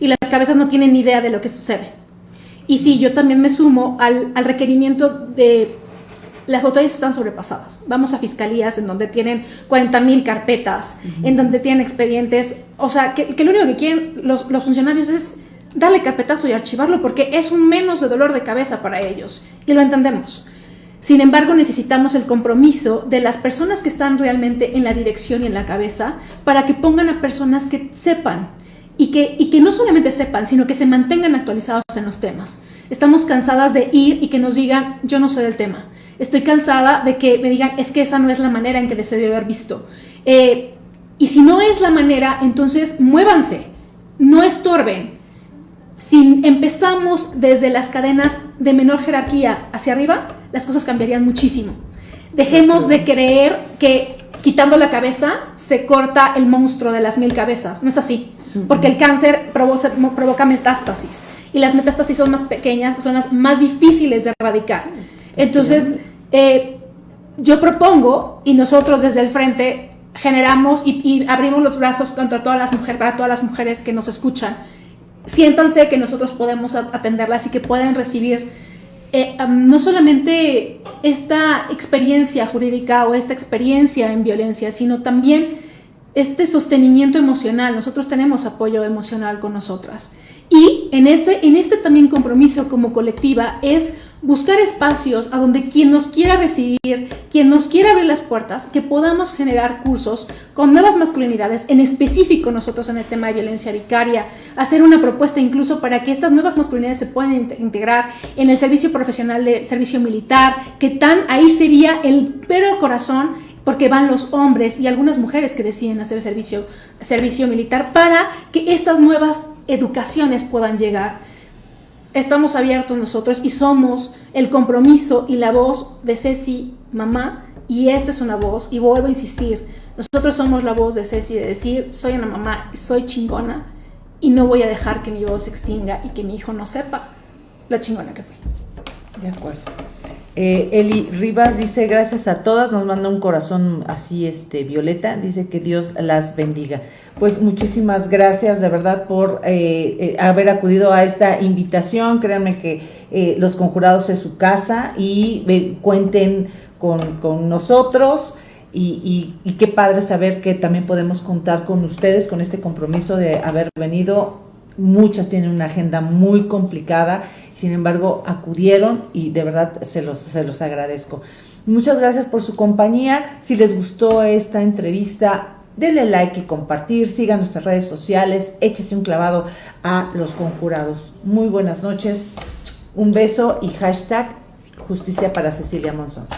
y las cabezas no tienen ni idea de lo que sucede. Y sí, yo también me sumo al, al requerimiento de las autoridades están sobrepasadas. Vamos a fiscalías en donde tienen 40 mil carpetas, en donde tienen expedientes, o sea, que, lo único que quieren los, los, funcionarios es darle carpetazo y archivarlo porque es un menos de dolor de cabeza para ellos y lo entendemos. Sin embargo, necesitamos el compromiso de las personas que están realmente en la dirección y en la cabeza para que pongan a personas que sepan y que, y que no solamente sepan, sino que se mantengan actualizados en los temas. Estamos cansadas de ir y que nos digan, yo no sé del tema Estoy cansada de que me digan, es que esa no es la manera en que se haber visto. Eh, y si no es la manera, entonces muévanse, no estorben. Si empezamos desde las cadenas de menor jerarquía hacia arriba, las cosas cambiarían muchísimo. Dejemos de creer que quitando la cabeza se corta el monstruo de las mil cabezas. No es así, porque el cáncer provoca, provoca metástasis y las metástasis son más pequeñas, son las más difíciles de erradicar. Entonces, eh, yo propongo, y nosotros desde el frente generamos y, abrimos los brazos contra todas las mujeres, para todas las mujeres que nos escuchan. Siéntanse que nosotros podemos atenderlas y que pueden recibir eh, no solamente esta experiencia jurídica o esta experiencia en violencia, sino también este sostenimiento emocional. Nosotros tenemos apoyo emocional con nosotras. Y en, ese, en este también compromiso como colectiva es buscar espacios a donde quien nos quiera recibir, quien nos quiera abrir las puertas, que podamos generar cursos con nuevas masculinidades, en específico nosotros en el tema de violencia vicaria, hacer una propuesta incluso para que estas nuevas masculinidades se puedan integrar en el servicio profesional de servicio militar, que tan ahí sería el pero corazón porque van los hombres y algunas mujeres que deciden hacer servicio, servicio militar para que estas nuevas educaciones puedan llegar estamos abiertos nosotros y somos el compromiso y la voz de Ceci, mamá, y esta es una voz, y vuelvo a insistir, nosotros somos la voz de Ceci de decir, soy una mamá, soy chingona, y no voy a dejar que mi voz se extinga y que mi hijo no sepa lo chingona que fui. De acuerdo. Eh, Eli Rivas dice gracias a todas, nos manda un corazón así, este, violeta, dice que Dios las bendiga. Pues muchísimas gracias de verdad por eh, eh, haber acudido a esta invitación. Créanme que Los Conjurados es su casa y cuenten con, nosotros. Y, y, qué padre saber que también podemos contar con ustedes, con este compromiso de haber venido muchas tienen una agenda muy complicada, sin embargo acudieron y de verdad se los, se los agradezco. Muchas gracias por su compañía. Si les gustó esta entrevista, denle like y compartir, sigan nuestras redes sociales, échese un clavado a los conjurados. Muy buenas noches, un beso y hashtag justicia para Cecilia Monzón.